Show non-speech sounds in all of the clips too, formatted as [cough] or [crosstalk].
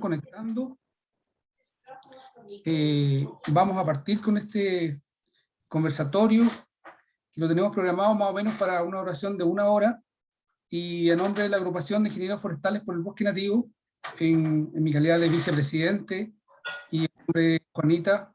conectando. Eh, vamos a partir con este conversatorio, que lo tenemos programado más o menos para una oración de una hora, y en nombre de la agrupación de ingenieros forestales por el bosque nativo, en, mi calidad de vicepresidente, y en nombre de Juanita,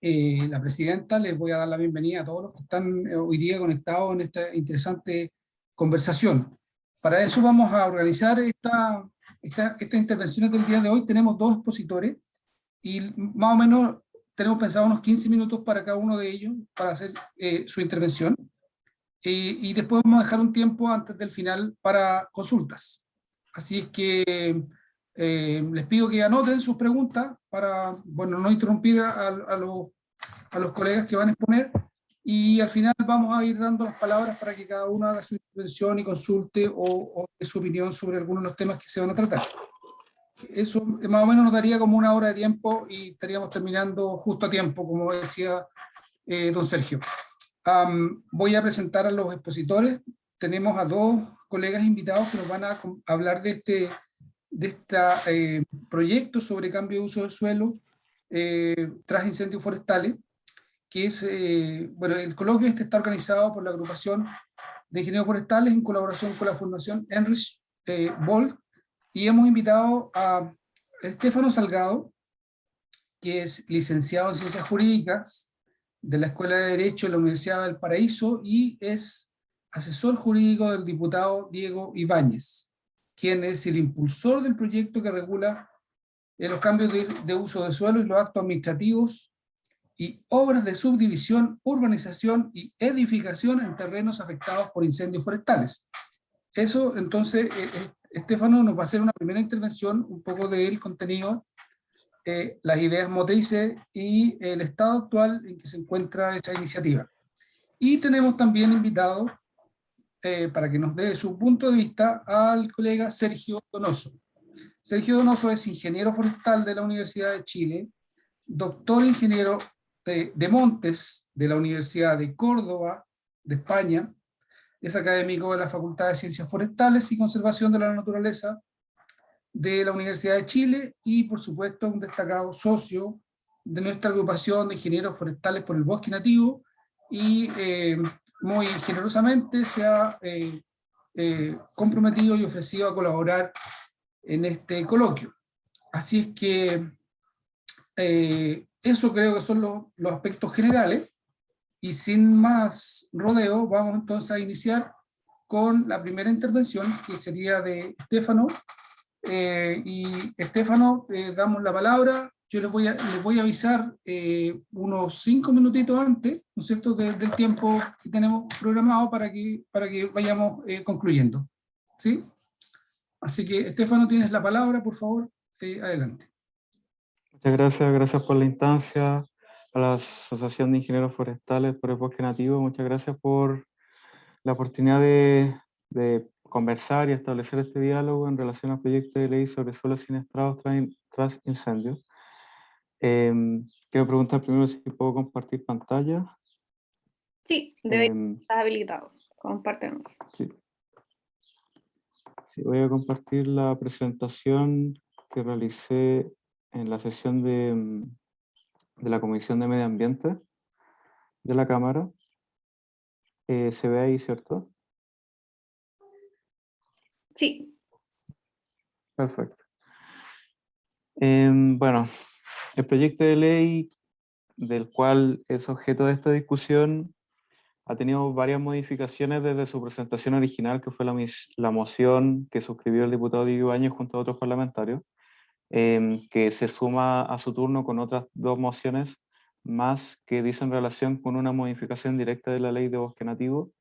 eh, la presidenta, les voy a dar la bienvenida a todos los que están eh, hoy día conectados en esta interesante conversación. Para eso vamos a organizar esta, esta, estas intervenciones del día de hoy. Tenemos dos expositores, y más o menos tenemos pensado unos 15 minutos para cada uno de ellos, para hacer eh, su intervención. Eh, y después vamos a dejar un tiempo antes del final para consultas. Así es que eh, les pido que anoten sus preguntas para, bueno, no interrumpir a, a, los, a los colegas que van a exponer, y al final vamos a ir dando las palabras para que cada uno haga su intervención y consulte o, o su opinión sobre algunos de los temas que se van a tratar eso más o menos nos daría como una hora de tiempo y estaríamos terminando justo a tiempo, como decía eh, don Sergio. voy a presentar a los expositores. Tenemos a dos colegas invitados que nos van a hablar de este de este proyecto sobre cambio de uso del suelo eh, tras incendios forestales, que es, bueno, el coloquio este está organizado por la agrupación de ingenieros forestales en colaboración con la Fundación Enrich eh, Boll, y hemos invitado a Estefano Salgado, que es licenciado en Ciencias Jurídicas de la Escuela de Derecho de la Universidad del Paraíso y es asesor jurídico del diputado Diego Ibáñez, quien es el impulsor del proyecto que regula los cambios de, de uso de suelo y los actos administrativos y obras de subdivisión, urbanización y edificación en terrenos afectados por incendios forestales. Eso entonces Estefano nos va a hacer una primera intervención, un poco del contenido, eh, las ideas motrices y el estado actual en que se encuentra esa iniciativa. Y tenemos también invitado, eh, para que nos dé su punto de vista, al colega Sergio Donoso. Sergio Donoso es ingeniero forestal de la Universidad de Chile, doctor ingeniero de, Montes de la Universidad de Córdoba, de España, es académico de la Facultad de Ciencias Forestales y Conservación de la Naturaleza de la Universidad de Chile y por supuesto un destacado socio de nuestra agrupación de ingenieros forestales por el bosque nativo y eh, muy generosamente se ha eh, eh, comprometido y ofrecido a colaborar en este coloquio. Así es que eso creo que son los, los aspectos generales. Y sin más rodeo, vamos entonces a iniciar con la primera intervención, que sería de Estefano. Eh, y Estefano, eh, damos la palabra. Yo les voy a, les voy a avisar eh, unos cinco minutitos antes, ¿no cierto?, del tiempo que tenemos programado para que, para que vayamos concluyendo. ¿Sí? Así que, Estefano, tienes la palabra, por favor, adelante. Muchas gracias, gracias por la instancia a la Asociación de Ingenieros Forestales por el Bosque Nativo. Muchas gracias por la oportunidad de, de conversar y establecer este diálogo en relación al proyecto de ley sobre suelos siniestrados tras, tras incendios. Eh, quiero preguntar primero si puedo compartir pantalla. Sí, debe eh, estar habilitado. Compártenos. Sí. sí, voy a compartir la presentación que realicé en la sesión de, em, de la Comisión de Medio Ambiente de la Cámara. Eh, ¿Se ve ahí, cierto? Sí. Perfecto. Em, bueno, el proyecto de ley del cual es objeto de esta discusión ha tenido varias modificaciones desde su presentación original, que fue la, la moción que suscribió el diputado Diego Áñez junto a otros parlamentarios. Em, que se suma a su turno con otras dos mociones más que dicen relación con una modificación directa de la ley de bosque nativo,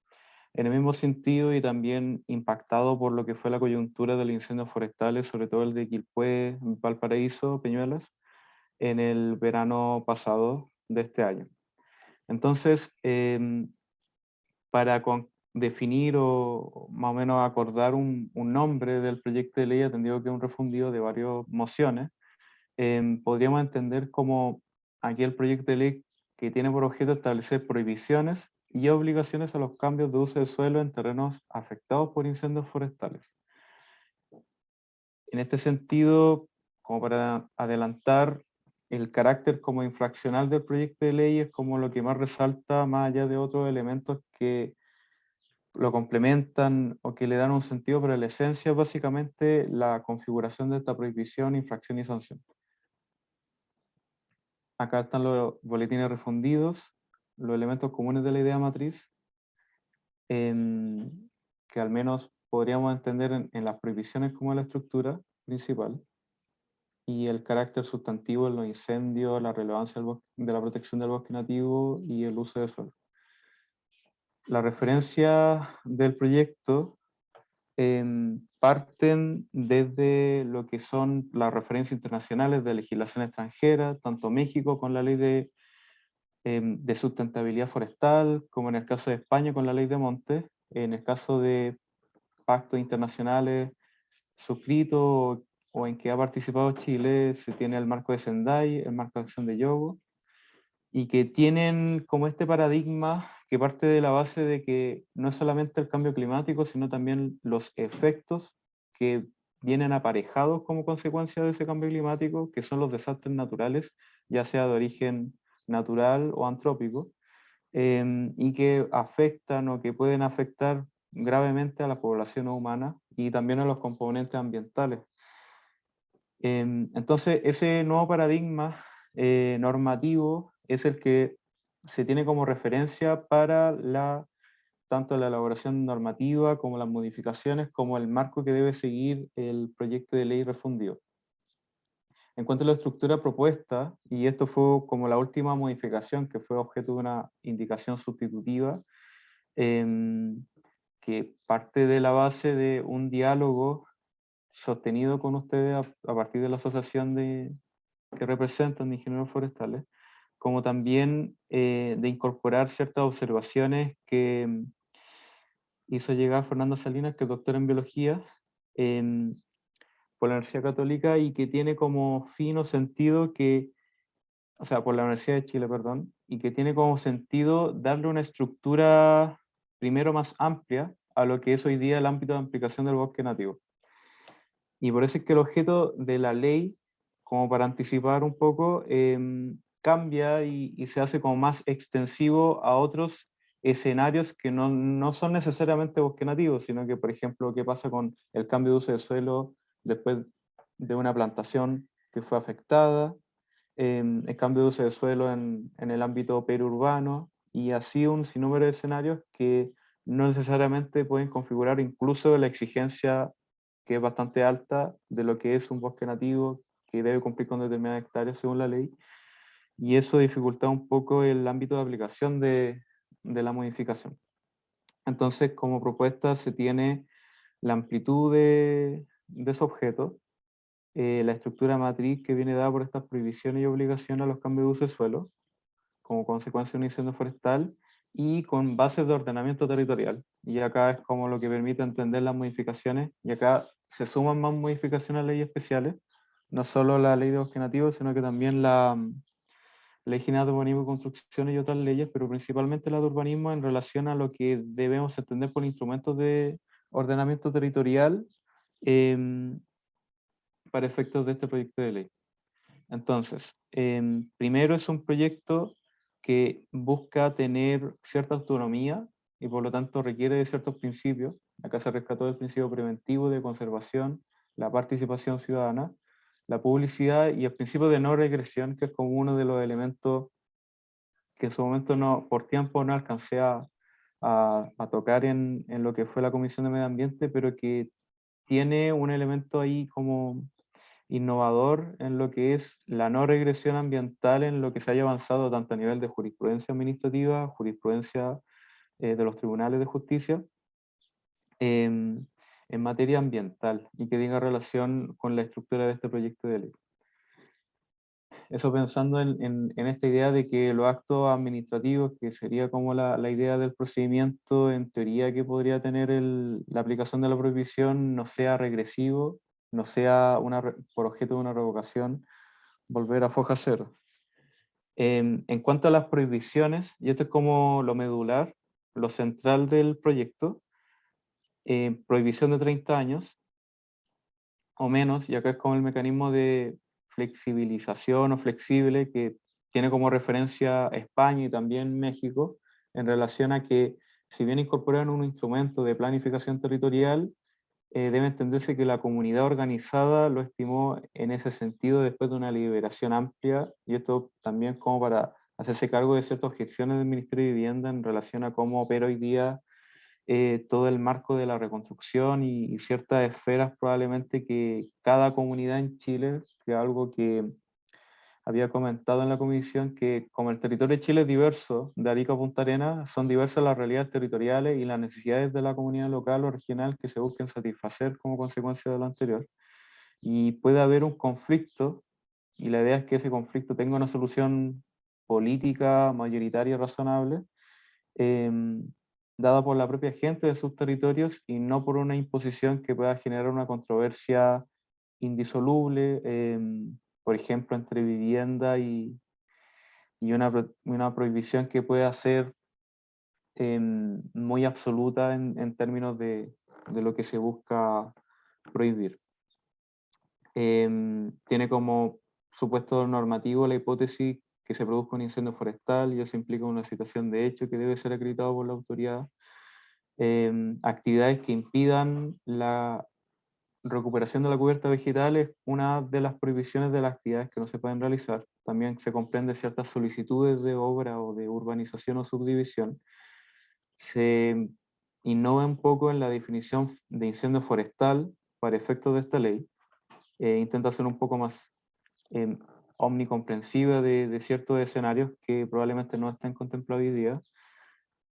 en el mismo sentido y también impactado por lo que fue la coyuntura de los incendios forestales, sobre todo el de Quilpué, Valparaíso, Peñuelas, en el verano pasado de este año. Entonces, eh, para con, definir o más o menos acordar un, nombre del proyecto de ley, atendido que es un refundido de varias mociones, em, podríamos entender como aquí proyecto de ley que tiene por objeto establecer prohibiciones y obligaciones a los cambios de uso de suelo en terrenos afectados por incendios forestales. en este sentido, como para adelantar, el carácter como infraccional del proyecto de ley es como lo que más resalta más allá de otros elementos que lo complementan o que le dan un sentido, pero la esencia es básicamente la configuración de esta prohibición, infracción y sanción. Acá están los boletines refundidos, los elementos comunes de la idea matriz, que al menos podríamos entender en, en las prohibiciones como la estructura principal y el carácter sustantivo en los incendios, la relevancia de la protección del bosque nativo y el uso de suelo. La referencia del proyecto em, parten desde lo que son las referencias internacionales de legislación extranjera, tanto México con la ley de, em, de sustentabilidad forestal, como en el caso de España con la ley de montes, en el caso de pactos internacionales suscritos o en que ha participado Chile, se tiene el marco de Sendai, el marco de acción de Yogo, y que tienen como este paradigma que parte de la base de que no es solamente el cambio climático, sino también los efectos que vienen aparejados como consecuencia de ese cambio climático, que son los desastres naturales, ya sea de origen natural o antrópico, em, y que afectan o que pueden afectar gravemente a la población humana y también a los componentes ambientales. Em, entonces, ese nuevo paradigma eh, normativo es el que se tiene como referencia para la, tanto la elaboración normativa como las modificaciones, como el marco que debe seguir el proyecto de ley refundido. En cuanto a la estructura propuesta, y esto fue como la última modificación que fue objeto de una indicación sustitutiva, em, que parte de la base de un diálogo sostenido con ustedes a, partir de la asociación de, que representan de ingenieros forestales, como también eh, de incorporar ciertas observaciones que mm, hizo llegar Fernando Salinas, que es doctor en biología por la Universidad Católica y que tiene como fino sentido que, o sea, por la Universidad de Chile, perdón, y que tiene como sentido darle una estructura primero más amplia a lo que es hoy día el ámbito de aplicación del bosque nativo. Y por eso es que el objeto de la ley, como para anticipar un poco, em, cambia y, se hace como más extensivo a otros escenarios que no, no, son necesariamente bosque nativo, sino que, por ejemplo, qué pasa con el cambio de uso de suelo después de una plantación que fue afectada, em, el cambio de uso de suelo en, en el ámbito periurbano, y así un sinnúmero de escenarios que no necesariamente pueden configurar incluso la exigencia que es bastante alta de lo que es un bosque nativo que debe cumplir con determinadas hectáreas según la ley, y eso dificulta un poco el ámbito de aplicación de, de la modificación. Entonces, como propuesta se tiene la amplitud de, de ese objeto, eh, la estructura matriz que viene dada por estas prohibiciones y obligaciones a los cambios de uso de suelo, como consecuencia de un incendio forestal, y con bases de ordenamiento territorial. Y acá es como lo que permite entender las modificaciones, y acá se suman más modificaciones a leyes especiales, no solo la ley de bosque nativo, sino que también la ley general de urbanismo y construcción y otras leyes, pero principalmente la de urbanismo en relación a lo que debemos entender por instrumentos de ordenamiento territorial em, para efectos de este proyecto de ley. Entonces, em, primero es un proyecto que busca tener cierta autonomía y por lo tanto requiere de ciertos principios. Acá se rescató el principio preventivo de conservación, la participación ciudadana, la publicidad y el principio de no regresión, que es como uno de los elementos que en su momento no, por tiempo no alcancé a, a, tocar en, en, lo que fue la Comisión de Medio Ambiente, pero que tiene un elemento ahí como innovador en lo que es la no regresión ambiental en lo que se haya avanzado tanto a nivel de jurisprudencia administrativa, jurisprudencia eh, de los tribunales de justicia, em, en materia ambiental y que tenga relación con la estructura de este proyecto de ley. Eso pensando en, esta idea de que los actos administrativos, que sería como la, idea del procedimiento en teoría que podría tener la aplicación de la prohibición, no sea regresivo, no sea por objeto de una revocación, volver a foja cero. En cuanto a las prohibiciones, y esto es como lo medular, lo central del proyecto, eh, prohibición de 30 años, o menos, y acá es como el mecanismo de flexibilización o flexible que tiene como referencia España y también México, en relación a que si bien incorporan un instrumento de planificación territorial, eh, debe entenderse que la comunidad organizada lo estimó en ese sentido después de una liberación amplia, y esto también como para hacerse cargo de ciertas objeciones del Ministerio de Vivienda en relación a cómo opera hoy día eh, todo el marco de la reconstrucción y, ciertas esferas probablemente que cada comunidad en Chile, que algo que había comentado en la comisión que como el territorio de Chile es diverso, de Arica a Punta Arenas, son diversas las realidades territoriales y las necesidades de la comunidad local o regional que se busquen satisfacer como consecuencia de lo anterior. Y puede haber un conflicto, y la idea es que ese conflicto tenga una solución política, mayoritaria razonable, eh, dada por la propia gente de sus territorios y no por una imposición que pueda generar una controversia indisoluble, eh, por ejemplo, entre vivienda y, y una, una, prohibición que pueda ser eh, muy absoluta en, en términos de, de, lo que se busca prohibir. Eh, tiene como supuesto normativo la hipótesis que se produzca un incendio forestal y eso implica una situación de hecho que debe ser acreditado por la autoridad. Eh, actividades que impidan la recuperación de la cubierta vegetal es una de las prohibiciones de las actividades que no se pueden realizar. También se comprende ciertas solicitudes de obra o de urbanización o subdivisión. Se innova un poco en la definición de incendio forestal para efectos de esta ley. Eh, intenta ser un poco más eh, omnicomprensiva de, de, ciertos escenarios que probablemente no estén contemplados hoy día.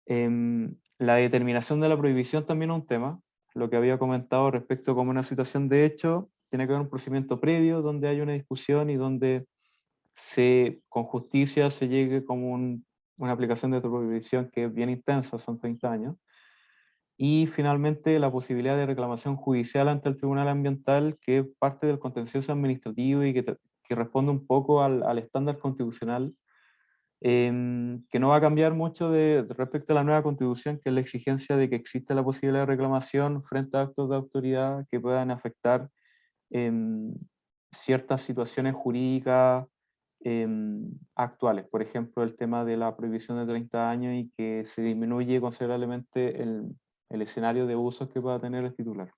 Eh, la determinación de la prohibición también es un tema, lo que había comentado respecto como una situación de hecho, tiene que haber un procedimiento previo donde hay una discusión y donde se, con justicia se llegue como un, una aplicación de prohibición que es bien intensa, son 30 años. Y finalmente la posibilidad de reclamación judicial ante el Tribunal Ambiental, que es parte del contencioso administrativo y que, que responde un poco al, estándar constitucional eh, que no va a cambiar mucho de, respecto a la nueva constitución, que es la exigencia de que exista la posibilidad de reclamación frente a actos de autoridad que puedan afectar eh, ciertas situaciones jurídicas eh, actuales. Por ejemplo, el tema de la prohibición de 30 años y que se disminuye considerablemente el, el escenario de usos que pueda tener el titular.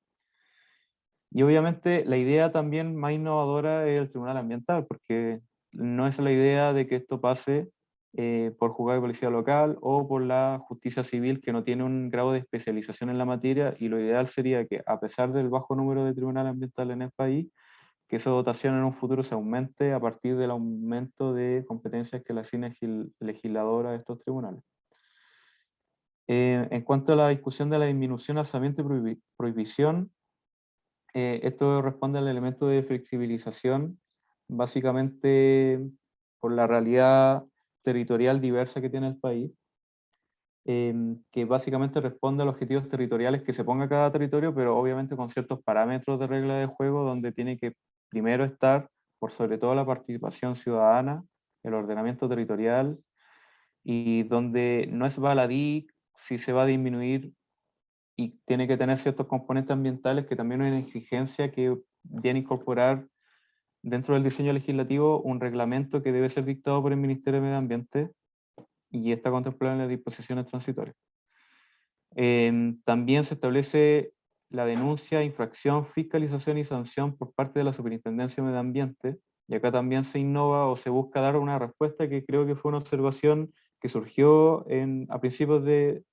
Y obviamente la idea también más innovadora es el Tribunal Ambiental, porque no es la idea de que esto pase eh, por juzgado de policía local o por la justicia civil que no tiene un grado de especialización en la materia y lo ideal sería que a pesar del bajo número de tribunales ambientales en el país, que esa dotación en un futuro se aumente a partir del aumento de competencias que le asigna el legislador a estos tribunales. Eh, en cuanto a la discusión de la disminución, alzamiento y prohibición, eh, esto responde al elemento de flexibilización, básicamente por la realidad territorial diversa que tiene el país, que básicamente responde a los objetivos territoriales que se ponga cada territorio, pero obviamente con ciertos parámetros de regla de juego donde tiene que primero estar, por sobre todo la participación ciudadana, el ordenamiento territorial, y donde no es baladí si se va a disminuir y tiene que tener ciertos componentes ambientales que también hay una exigencia que viene a incorporar dentro del diseño legislativo un reglamento que debe ser dictado por el Ministerio de Medio Ambiente y está contemplado en las disposiciones transitorias. Eh, también se establece la denuncia, infracción, fiscalización y sanción por parte de la Superintendencia de Medio Ambiente, y acá también se innova o se busca dar una respuesta que creo que fue una observación que surgió en, a principios de,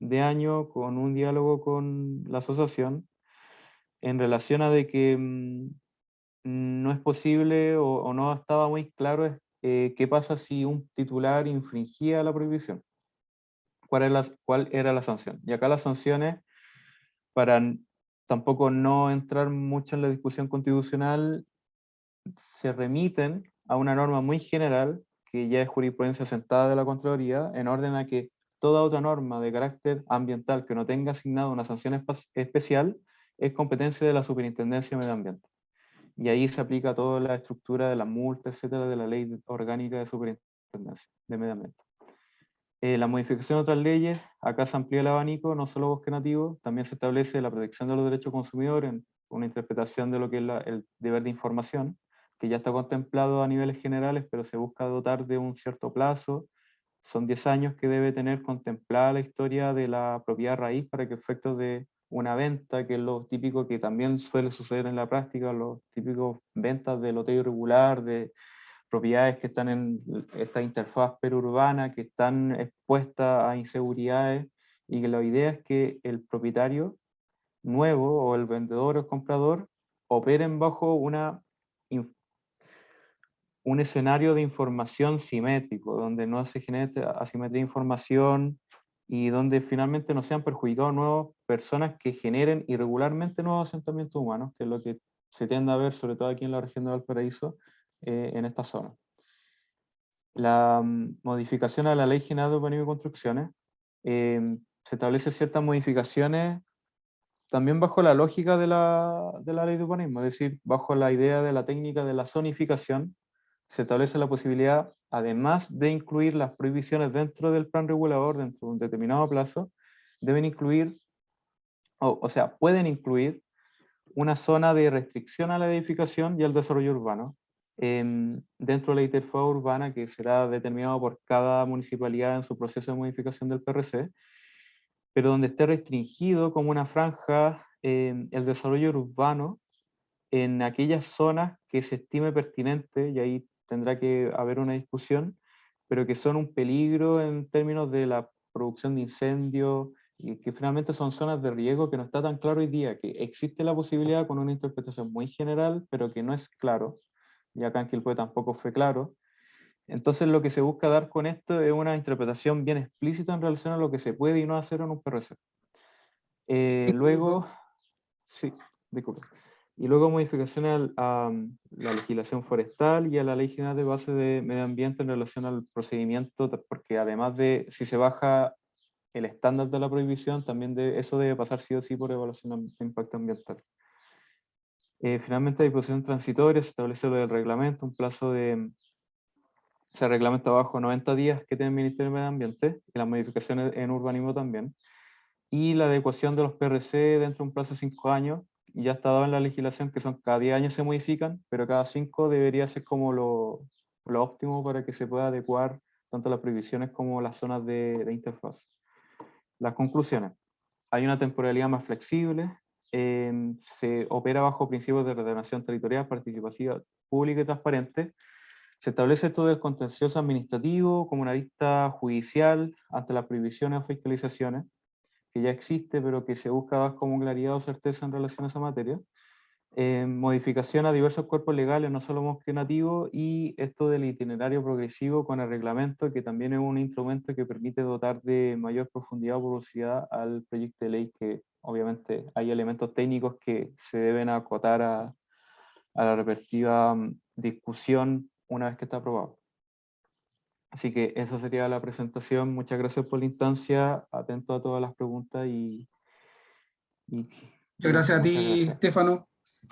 de año con un diálogo con la asociación, en relación a de que mm, no es posible o, o no estaba muy claro eh, qué pasa si un titular infringía la prohibición. ¿Cuál era, la, ¿Cuál era la sanción? Y acá las sanciones, para tampoco no entrar mucho en la discusión constitucional, se remiten a una norma muy general, que ya es jurisprudencia sentada de la Contraloría, en orden a que toda otra norma de carácter ambiental que no tenga asignado una sanción especial es competencia de la Superintendencia de Medio Ambiente y ahí se aplica toda la estructura de la multa, etcétera, de la ley orgánica de superintendencia de medio ambiente. Eh, la modificación de otras leyes, acá se amplía el abanico, no solo bosque nativo, también se establece la protección de los derechos consumidores una interpretación de lo que es el deber de información, que ya está contemplado a niveles generales, pero se busca dotar de un cierto plazo. Son 10 años que debe tener contemplada la historia de la propiedad raíz para que efectos de una venta, que es lo típico que también suele suceder en la práctica, los típicos ventas de loteo irregular, de propiedades que están en esta interfaz perurbana, que están expuestas a inseguridades, y que la idea es que el propietario nuevo o el vendedor o el comprador operen bajo una, un escenario de información simétrico, donde no se genere asimetría de información y donde finalmente no sean perjudicados nuevas personas que generen irregularmente nuevos asentamientos humanos, que es lo que se tiende a ver, sobre todo aquí en la región de Valparaíso, eh, en esta zona. La mm, modificación a la Ley General de Urbanismo y Construcciones eh, se establece ciertas modificaciones también bajo la lógica de la, de la ley de urbanismo, es decir, bajo la idea de la técnica de la zonificación, se establece la posibilidad, además de incluir las prohibiciones dentro del plan regulador, dentro de un determinado plazo, deben incluir, o, sea, pueden incluir una zona de restricción a la edificación y al desarrollo urbano, em, dentro de la interfaz urbana que será determinado por cada municipalidad en su proceso de modificación del PRC, pero donde esté restringido como una franja eh, el desarrollo urbano en aquellas zonas que se estime pertinente, y ahí tendrá que haber una discusión, pero que son un peligro en términos de la producción de incendios, y que finalmente son zonas de riesgo que no está tan claro hoy día, que existe la posibilidad con una interpretación muy general, pero que no es claro, y acá en Quilpue tampoco fue claro, entonces lo que se busca dar con esto es una interpretación bien explícita en relación a lo que se puede y no hacer en un PRC. Eh, luego, sí, disculpe. Y luego modificaciones a, la legislación forestal y a la ley general de base de medio ambiente en relación al procedimiento, porque además de si se baja el estándar de la prohibición, también de, eso debe pasar sí o sí por evaluación de impacto ambiental. Eh, finalmente, disposición transitoria, se establece lo del reglamento, un plazo de se reglamenta bajo 90 días que tiene el Ministerio de Medio Ambiente, y las modificaciones en urbanismo también, y la adecuación de los PRC dentro de un plazo de 5 años, ya está dado en la legislación que son cada 10 años se modifican, pero cada 5 debería ser como lo, lo, óptimo para que se pueda adecuar tanto las prohibiciones como las zonas de, de interfaz. Las conclusiones. Hay una temporalidad más flexible, eh, se opera bajo principios de ordenación territorial, participativa, pública y transparente, se establece esto del contencioso administrativo como una lista judicial ante las prohibiciones o fiscalizaciones, que ya existe, pero que se busca más como claridad o certeza en relación a esa materia. Eh, modificación a diversos cuerpos legales, no solo bosque nativo, y esto del itinerario progresivo con el reglamento, que también es un instrumento que permite dotar de mayor profundidad o velocidad al proyecto de ley, que obviamente hay elementos técnicos que se deben acotar a, a la respectiva mm, discusión una vez que está aprobado. Así que esa sería la presentación. Muchas gracias por la instancia. Atento a todas las preguntas y... muchas gracias a ti, Estefano.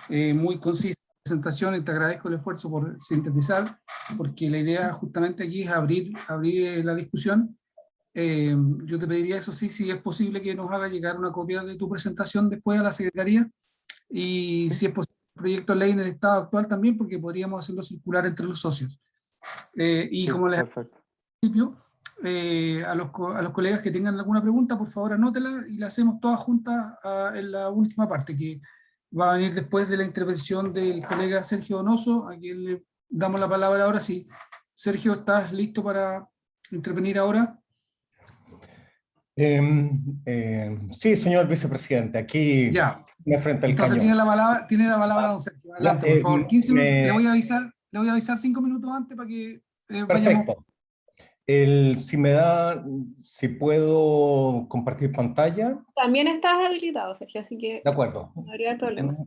Eh, muy concisa la presentación y te agradezco el esfuerzo por sintetizar, porque la idea justamente aquí es abrir, abrir la discusión. Eh, yo te pediría eso sí, si es posible que nos haga llegar una copia de tu presentación después a la Secretaría y si es posible proyecto de ley en el estado actual también, porque podríamos hacerlo circular entre los socios. Eh, y como les principio, eh, a, los, a los colegas que tengan alguna pregunta, por favor anótela y la hacemos todas juntas ah, en la última parte, que va a venir después de la intervención del colega Sergio Donoso, a quien le damos la palabra ahora. Sí, Sergio, ¿estás listo para intervenir ahora? Em, em, sí, señor vicepresidente, aquí ya. me frente al Entonces tiene la palabra, tiene la palabra don Sergio. Adelante, por favor. 15 le, voy a avisar, le voy a avisar cinco minutos antes para que eh, Perfecto. El, si me da, si puedo compartir pantalla. También estás habilitado, Sergio, así que de acuerdo. no habría problema.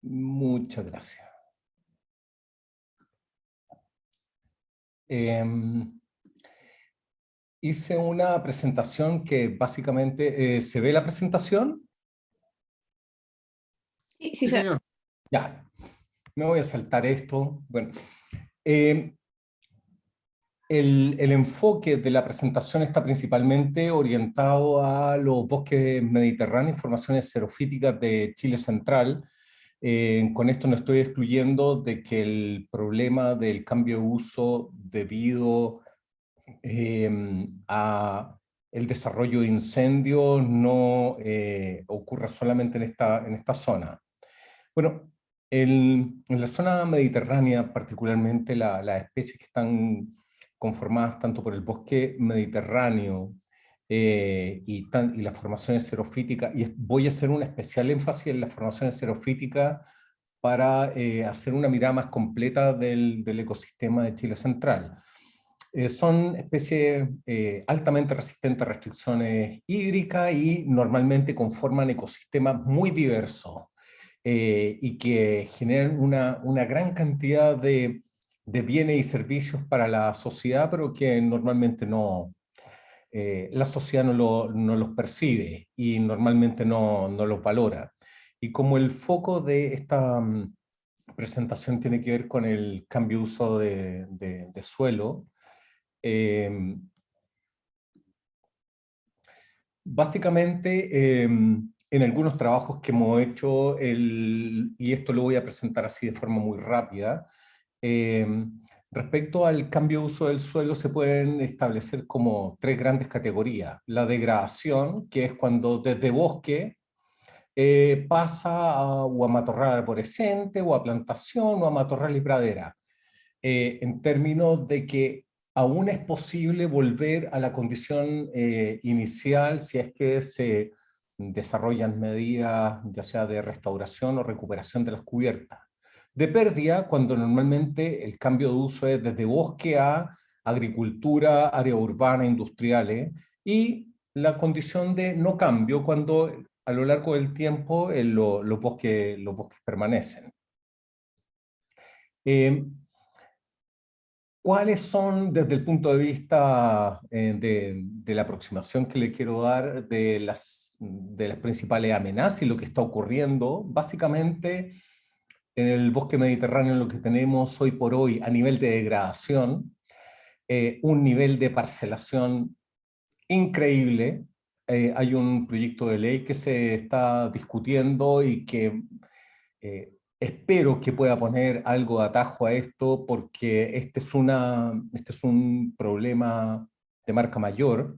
Muchas gracias. Eh, hice una presentación que básicamente, eh, ¿se ve la presentación? Sí, sí, señor. Ya, me voy a saltar esto. Bueno, eh, el, enfoque de la presentación está principalmente orientado a los bosques mediterráneos, formaciones xerofíticas de Chile Central. Eh, con esto no estoy excluyendo de que el problema del cambio de uso debido eh, a el desarrollo de incendios no eh, ocurra solamente en esta, en esta zona. Bueno, en la zona mediterránea, particularmente las especies que están conformadas tanto por el bosque mediterráneo eh, y, las formaciones xerofíticas, y voy a hacer un especial énfasis en las formaciones xerofíticas para eh, hacer una mirada más completa del, del ecosistema de Chile Central. Eh, son especies altamente resistentes a restricciones hídricas y normalmente conforman ecosistemas muy diversos y que generan una, una gran cantidad de de bienes y servicios para la sociedad, pero que normalmente no, eh, la sociedad no, los percibe y normalmente no, los valora. Y como el foco de esta mm, presentación tiene que ver con el cambio de uso de, suelo, em, básicamente em, en algunos trabajos que hemos hecho, el, y esto lo voy a presentar así de forma muy rápida, Em, respecto al cambio de uso del suelo se pueden establecer como tres grandes categorías. La degradación, que es cuando desde bosque eh, pasa a, o a matorral arborescente, o a plantación, o a matorral y pradera. Eh, en términos de que aún es posible volver a la condición eh, inicial si es que se desarrollan medidas ya sea de restauración o recuperación de las cubiertas de pérdida cuando normalmente el cambio de uso es desde bosque a agricultura, área urbana, industriales, y la condición de no cambio cuando a lo largo del tiempo eh, los, bosques, los bosques permanecen. Eh, ¿Cuáles son, desde el punto de vista eh, de, de, la aproximación que le quiero dar de las, de las principales amenazas y lo que está ocurriendo? Básicamente, en el bosque mediterráneo lo que tenemos hoy por hoy a nivel de degradación, eh, un nivel de parcelación increíble. Eh, hay un proyecto de ley que se está discutiendo y que eh, espero que pueda poner algo de atajo a esto porque este es, una, este es un problema de marca mayor.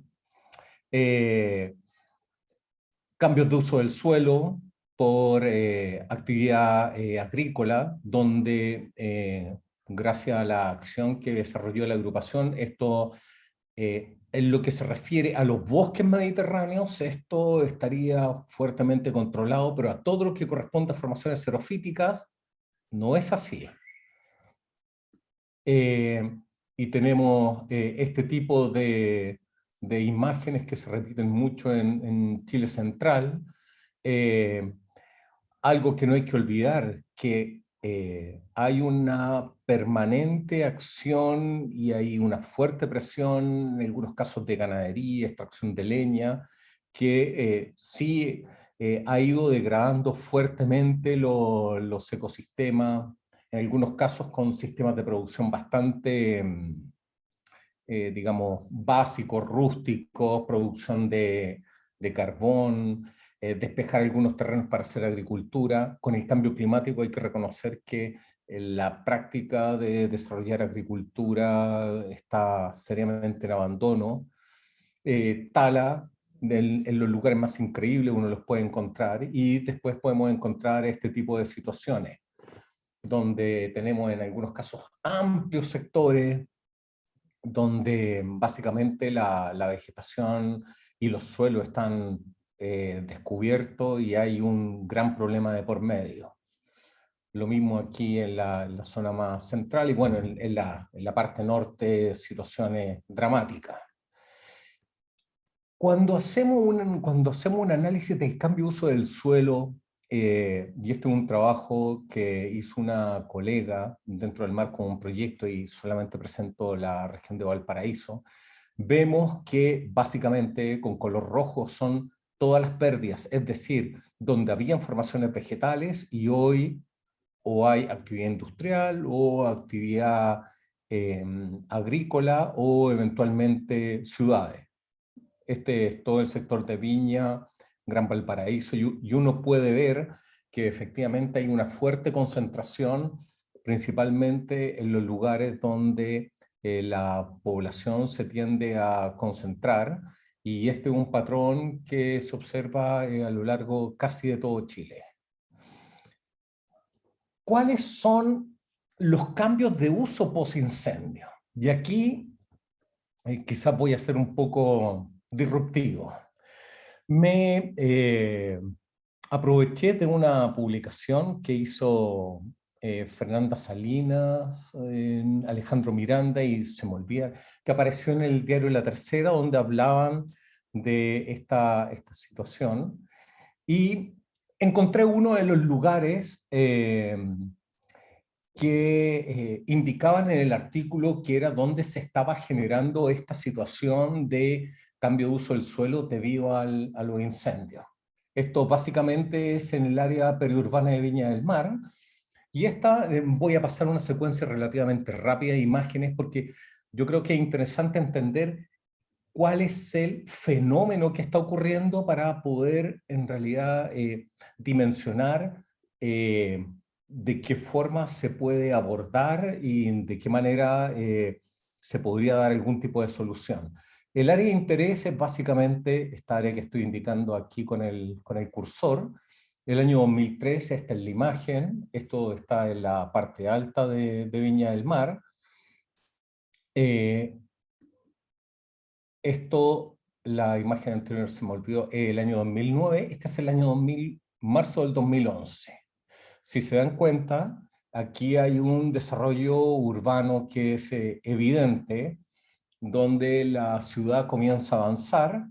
Cambios de uso del suelo, por eh, actividad eh, agrícola, donde eh, gracias a la acción que desarrolló la agrupación, esto, en lo que se refiere a los bosques mediterráneos, esto estaría fuertemente controlado, pero a todo lo que corresponde a formaciones xerofíticas, no es así. y tenemos este tipo de, de, imágenes que se repiten mucho en, Chile Central, algo que no hay que olvidar, que eh, hay una permanente acción y hay una fuerte presión, en algunos casos de ganadería, extracción de leña, que eh, sí eh, ha ido degradando fuertemente los ecosistemas, en algunos casos con sistemas de producción bastante, mm, digamos, básicos, rústicos, producción de, de carbón, eh, despejar algunos terrenos para hacer agricultura. Con el cambio climático hay que reconocer que eh, la práctica de desarrollar agricultura está seriamente en abandono. Eh, tala, en los lugares más increíbles uno los puede encontrar y después podemos encontrar este tipo de situaciones donde tenemos en algunos casos amplios sectores donde básicamente la, la vegetación y los suelos están eh, descubierto y hay un gran problema de por medio. Lo mismo aquí en la, zona más central y bueno, en, la, en la parte norte situaciones dramáticas. Cuando hacemos, un, cuando hacemos un análisis del cambio de uso del suelo, eh, y este es un trabajo que hizo una colega dentro del marco de un proyecto y solamente presento la región de Valparaíso, vemos que básicamente con color rojo son todas las pérdidas, es decir, donde habían formaciones vegetales y hoy o hay actividad industrial o actividad em, agrícola o eventualmente ciudades. Este es todo el sector de Viña, Gran Valparaíso, y uno puede ver que efectivamente hay una fuerte concentración, principalmente en los lugares donde eh, la población se tiende a concentrar, y este es un patrón que se observa eh, a lo largo casi de todo Chile. ¿Cuáles son los cambios de uso post-incendio? Y aquí eh, quizás voy a ser un poco disruptivo. Me aproveché de una publicación que hizo eh, Fernanda Salinas, Alejandro Miranda y se me olvida, que apareció en el diario La Tercera, donde hablaban de esta, situación. Y encontré uno de los lugares que eh, indicaban en el artículo que era donde se estaba generando esta situación de cambio de uso del suelo debido al, a los incendios. Esto básicamente es en el área periurbana de Viña del Mar, y esta eh, voy a pasar una secuencia relativamente rápida de imágenes porque yo creo que es interesante entender cuál es el fenómeno que está ocurriendo para poder en realidad eh, dimensionar eh, de qué forma se puede abordar y de qué manera se podría dar algún tipo de solución. El área de interés es básicamente esta área que estoy indicando aquí con el, con el cursor, el año 2013, esta es la imagen, esto está en la parte alta de, Viña del Mar. Eh, esto, la imagen anterior se me olvidó, el año 2009, este es el año 2000, marzo del 2011. Si se dan cuenta, aquí hay un desarrollo urbano que es eh, evidente, donde la ciudad comienza a avanzar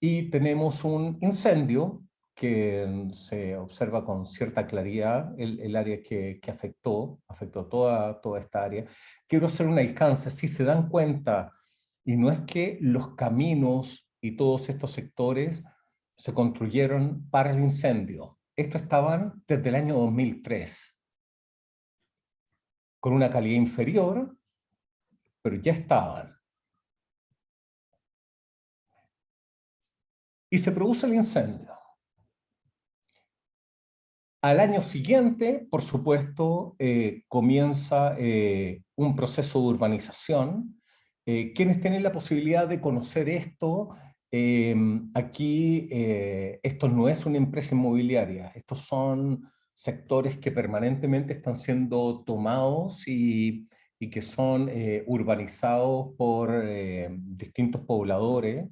y tenemos un incendio que se observa con cierta claridad el, área que, afectó, afectó toda, toda esta área. Quiero hacer un alcance, si se dan cuenta, y no es que los caminos y todos estos sectores se construyeron para el incendio. Estos estaban desde el año 2003, con una calidad inferior, pero ya estaban. Y se produce el incendio. Al año siguiente, por supuesto, eh, comienza eh, un proceso de urbanización. Eh, quienes tienen la posibilidad de conocer esto, em, aquí esto no es una empresa inmobiliaria, estos son sectores que permanentemente están siendo tomados y, y que son urbanizados por distintos pobladores,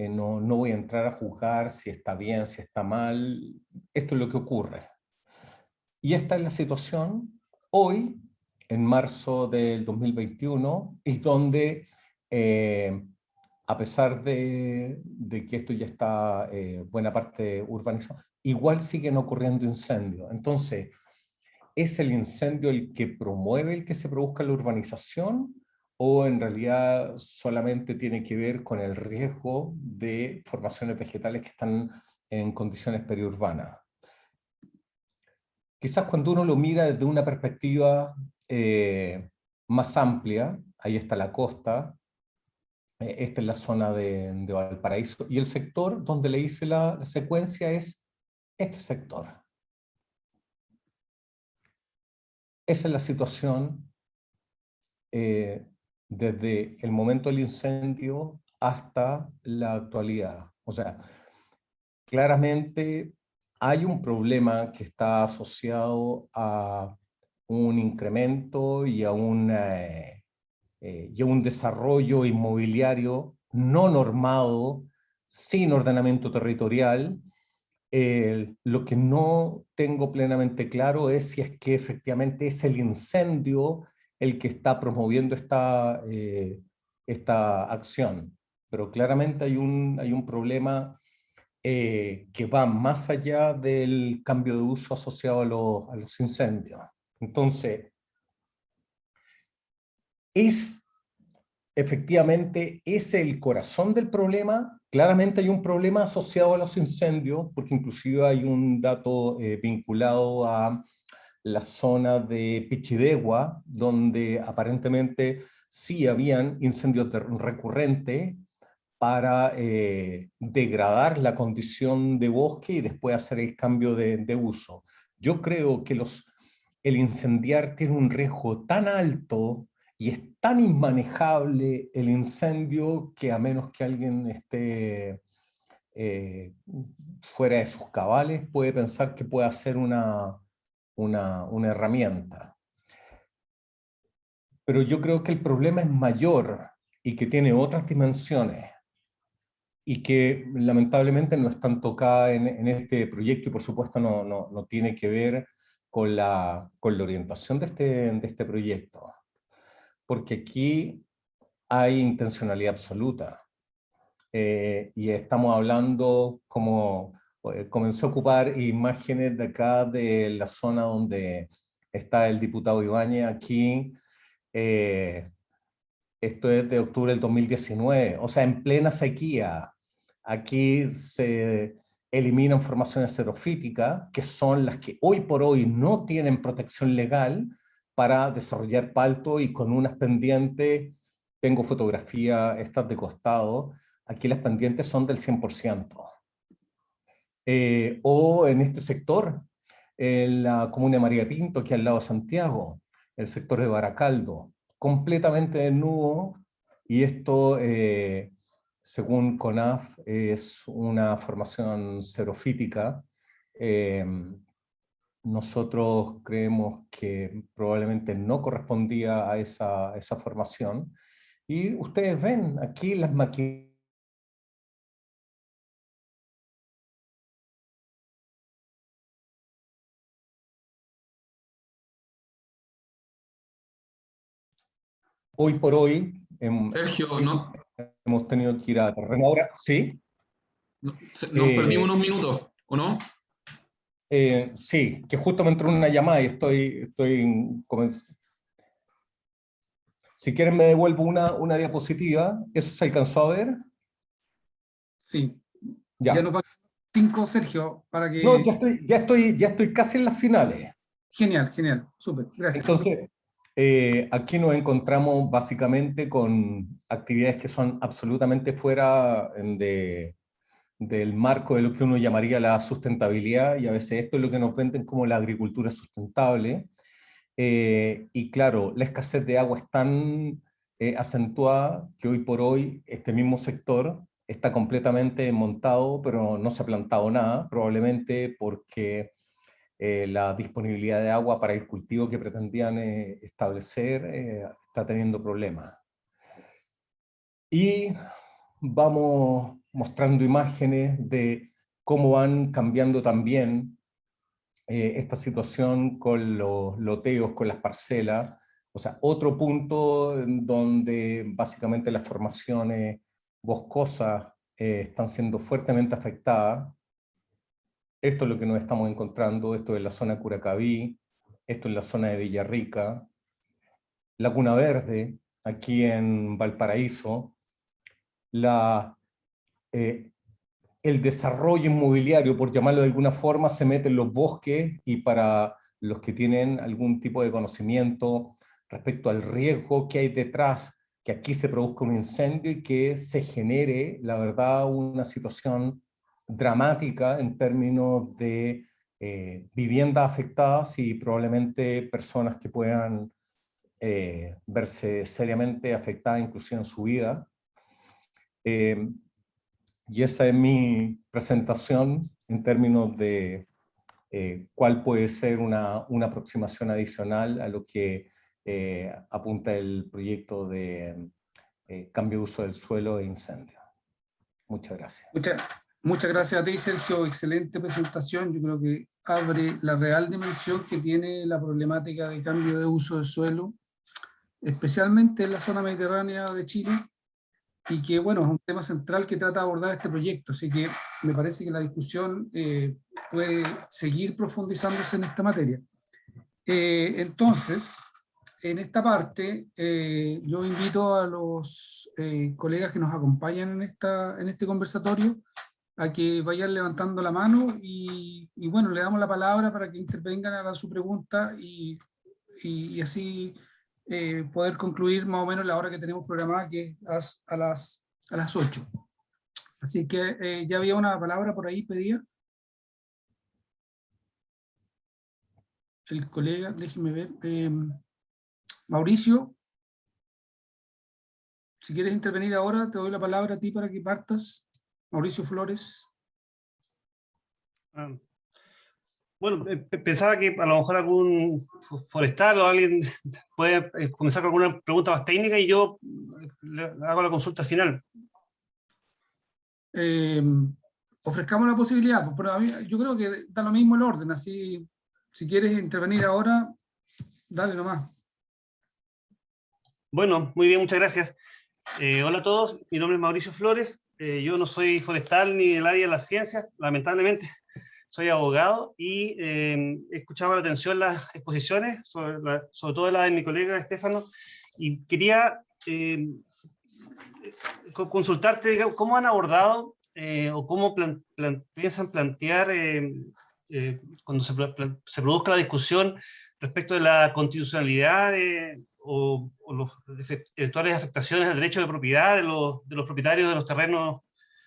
eh, no, voy a entrar a juzgar si está bien, si está mal, esto es lo que ocurre. Y esta es la situación hoy, en marzo del 2021, y donde, eh, a pesar de, de, que esto ya está eh, buena parte urbanizado, igual siguen ocurriendo incendios. Entonces, ¿es el incendio el que promueve el que se produzca la urbanización? O en realidad solamente tiene que ver con el riesgo de formaciones vegetales que están en condiciones periurbanas. Quizás cuando uno lo mira desde una perspectiva eh, más amplia, ahí está la costa, eh, esta es la zona de, Valparaíso, y el sector donde le hice la, secuencia es este sector. Esa es la situación eh, desde el momento del incendio hasta la actualidad. O sea, claramente hay un problema que está asociado a un incremento y a, eh, eh, a un desarrollo inmobiliario no normado, sin ordenamiento territorial. lo que no tengo plenamente claro es si es que efectivamente es el incendio el que está promoviendo esta, eh, esta acción. Pero claramente hay un, hay un problema eh, que va más allá del cambio de uso asociado a, a los incendios. Entonces, es efectivamente es el corazón del problema. Claramente hay un problema asociado a los incendios, porque inclusive hay un dato eh, vinculado a la zona de Pichidegua, donde aparentemente sí habían incendios recurrentes para eh, degradar la condición de bosque y después hacer el cambio de, uso. Yo creo que los, el incendiar tiene un riesgo tan alto y es tan inmanejable el incendio que a menos que alguien esté eh, fuera de sus cabales puede pensar que puede hacer una, una, una herramienta. Pero yo creo que el problema es mayor y que tiene otras dimensiones y que lamentablemente no están tocadas en, en este proyecto y por supuesto no, no, no, tiene que ver con la, con la orientación de este, de este proyecto. Porque aquí hay intencionalidad absoluta. Eh, y estamos hablando como comenzó a ocupar imágenes de acá de la zona donde está el diputado Ibáñez aquí, eh, esto es de octubre del 2019, o sea, en plena sequía, Aquí se eliminan formaciones xerofíticas, que son las que hoy por hoy no tienen protección legal para desarrollar palto y con unas pendientes, tengo fotografía, estas de costado, aquí las pendientes son del 100%. Eh, o en este sector, en la comuna de María Pinto, aquí al lado de Santiago, el sector de Baracaldo, completamente desnudo, y esto eh, según CONAF, es una formación xerofítica. Em, nosotros creemos que probablemente no correspondía a esa, esa formación. Y ustedes ven aquí las máquinas hoy por hoy... Sergio, ¿no? hemos tenido que ir a terreno ahora, ¿sí? Nos eh, perdimos unos minutos, ¿o no? Eh, sí, que justo me entró una llamada y estoy, estoy Si quieren me devuelvo una, una diapositiva. ¿Eso se alcanzó a ver? Sí. Ya, ya nos van cinco, Sergio, para que... No, ya estoy, ya, estoy, ya estoy casi en las finales. Genial, genial, súper, gracias. Entonces, eh, aquí nos encontramos básicamente con actividades que son absolutamente fuera de, del marco de lo que uno llamaría la sustentabilidad, y a veces esto es lo que nos venden como la agricultura sustentable. Eh, y claro, la escasez de agua es tan eh, acentuada que hoy por hoy este mismo sector está completamente montado, pero no se ha plantado nada, probablemente porque eh, la disponibilidad de agua para el cultivo que pretendían eh, establecer eh, está teniendo problemas. Y vamos mostrando imágenes de cómo van cambiando también esta situación con los loteos, con las parcelas, o sea, otro punto donde básicamente las formaciones boscosas están siendo fuertemente afectadas, esto es lo que nos estamos encontrando, esto es la zona Curacaví, esto es la zona de Villarrica, Laguna Verde, aquí en Valparaíso, eh, el desarrollo inmobiliario, por llamarlo de alguna forma, se mete en los bosques y para los que tienen algún tipo de conocimiento respecto al riesgo que hay detrás, que aquí se produzca un incendio y que se genere, la verdad, una situación dramática en términos de eh, viviendas afectadas y probablemente personas que puedan eh, verse seriamente afectadas inclusive en su vida. Eh, y esa es mi presentación en términos de cuál puede ser una, una, aproximación adicional a lo que apunta el proyecto de cambio de uso del suelo e incendio. Muchas gracias. Muchas, Muchas gracias a ti, Sergio. Excelente presentación. Yo creo que abre la real dimensión que tiene la problemática de cambio de uso del suelo, especialmente en la zona mediterránea de Chile, y que, bueno, es un tema central que trata de abordar este proyecto. Así que me parece que la discusión eh, puede seguir profundizándose en esta materia. Eh, entonces, en esta parte, eh, yo invito a los colegas que nos acompañan en, esta, en este conversatorio a que vayan levantando la mano y, bueno, le damos la palabra para que intervengan, hagan su pregunta y, y así eh, poder concluir más o menos la hora que tenemos programada, que es a, las, a las 8. Así que eh, ya había una palabra por ahí pedida. El colega, déjeme ver. Em, Mauricio, si quieres intervenir ahora, te doy la palabra a ti para que partas. Mauricio Flores. Ah, bueno, eh, pensaba que a lo mejor algún forestal o alguien [laughs] puede eh, comenzar con alguna pregunta más técnica y yo eh, le hago la consulta final. ofrezcamos la posibilidad, pues, pero a mí, yo creo que da lo mismo el orden, así si quieres intervenir ahora, dale nomás. Bueno, muy bien, muchas gracias. hola a todos, mi nombre es Mauricio Flores, yo no soy forestal ni del área de las ciencias, lamentablemente, [laughs] soy abogado y eh, he escuchado con atención las exposiciones, sobre, todo la de mi colega Estefano, y quería eh, consultarte cómo han abordado eh, o cómo piensan plantear cuando se, se, produzca la discusión respecto de la constitucionalidad o, o eventuales afectaciones al derecho de propiedad de los, de los propietarios de los terrenos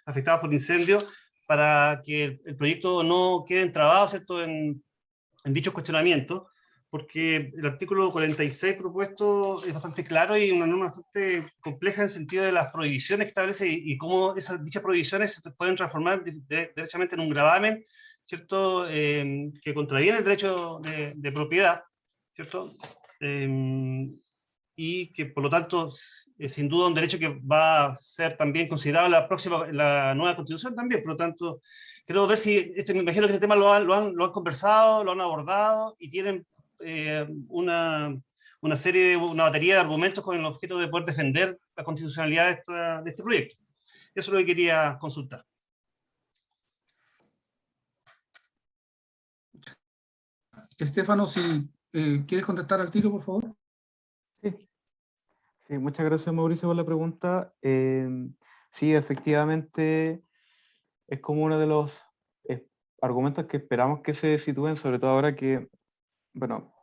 afectados por incendios para que el, proyecto no quede entrabado ¿cierto? En, en dichos cuestionamientos, porque el artículo 46 propuesto es bastante claro y una norma bastante compleja en el sentido de las prohibiciones que establece y, cómo esas, dichas prohibiciones se pueden transformar derechamente en un gravamen, ¿cierto? Eh, que contraviene el derecho de, de propiedad, ¿cierto? Eh, y que por lo tanto es sin duda un derecho que va a ser también considerado la próxima, la nueva constitución también, por lo tanto, quiero ver si, este, me imagino que este tema lo han, lo han, lo han conversado, lo han abordado y tienen eh, una, una, serie, de, una batería de argumentos con el objeto de poder defender la constitucionalidad de, esta, de este proyecto. Eso es lo que quería consultar. Estefano, si eh, quieres contestar al tiro, por favor. Muchas gracias Mauricio por la pregunta. Em, sí, efectivamente es como uno de los argumentos que esperamos que se sitúen, sobre todo ahora que, bueno,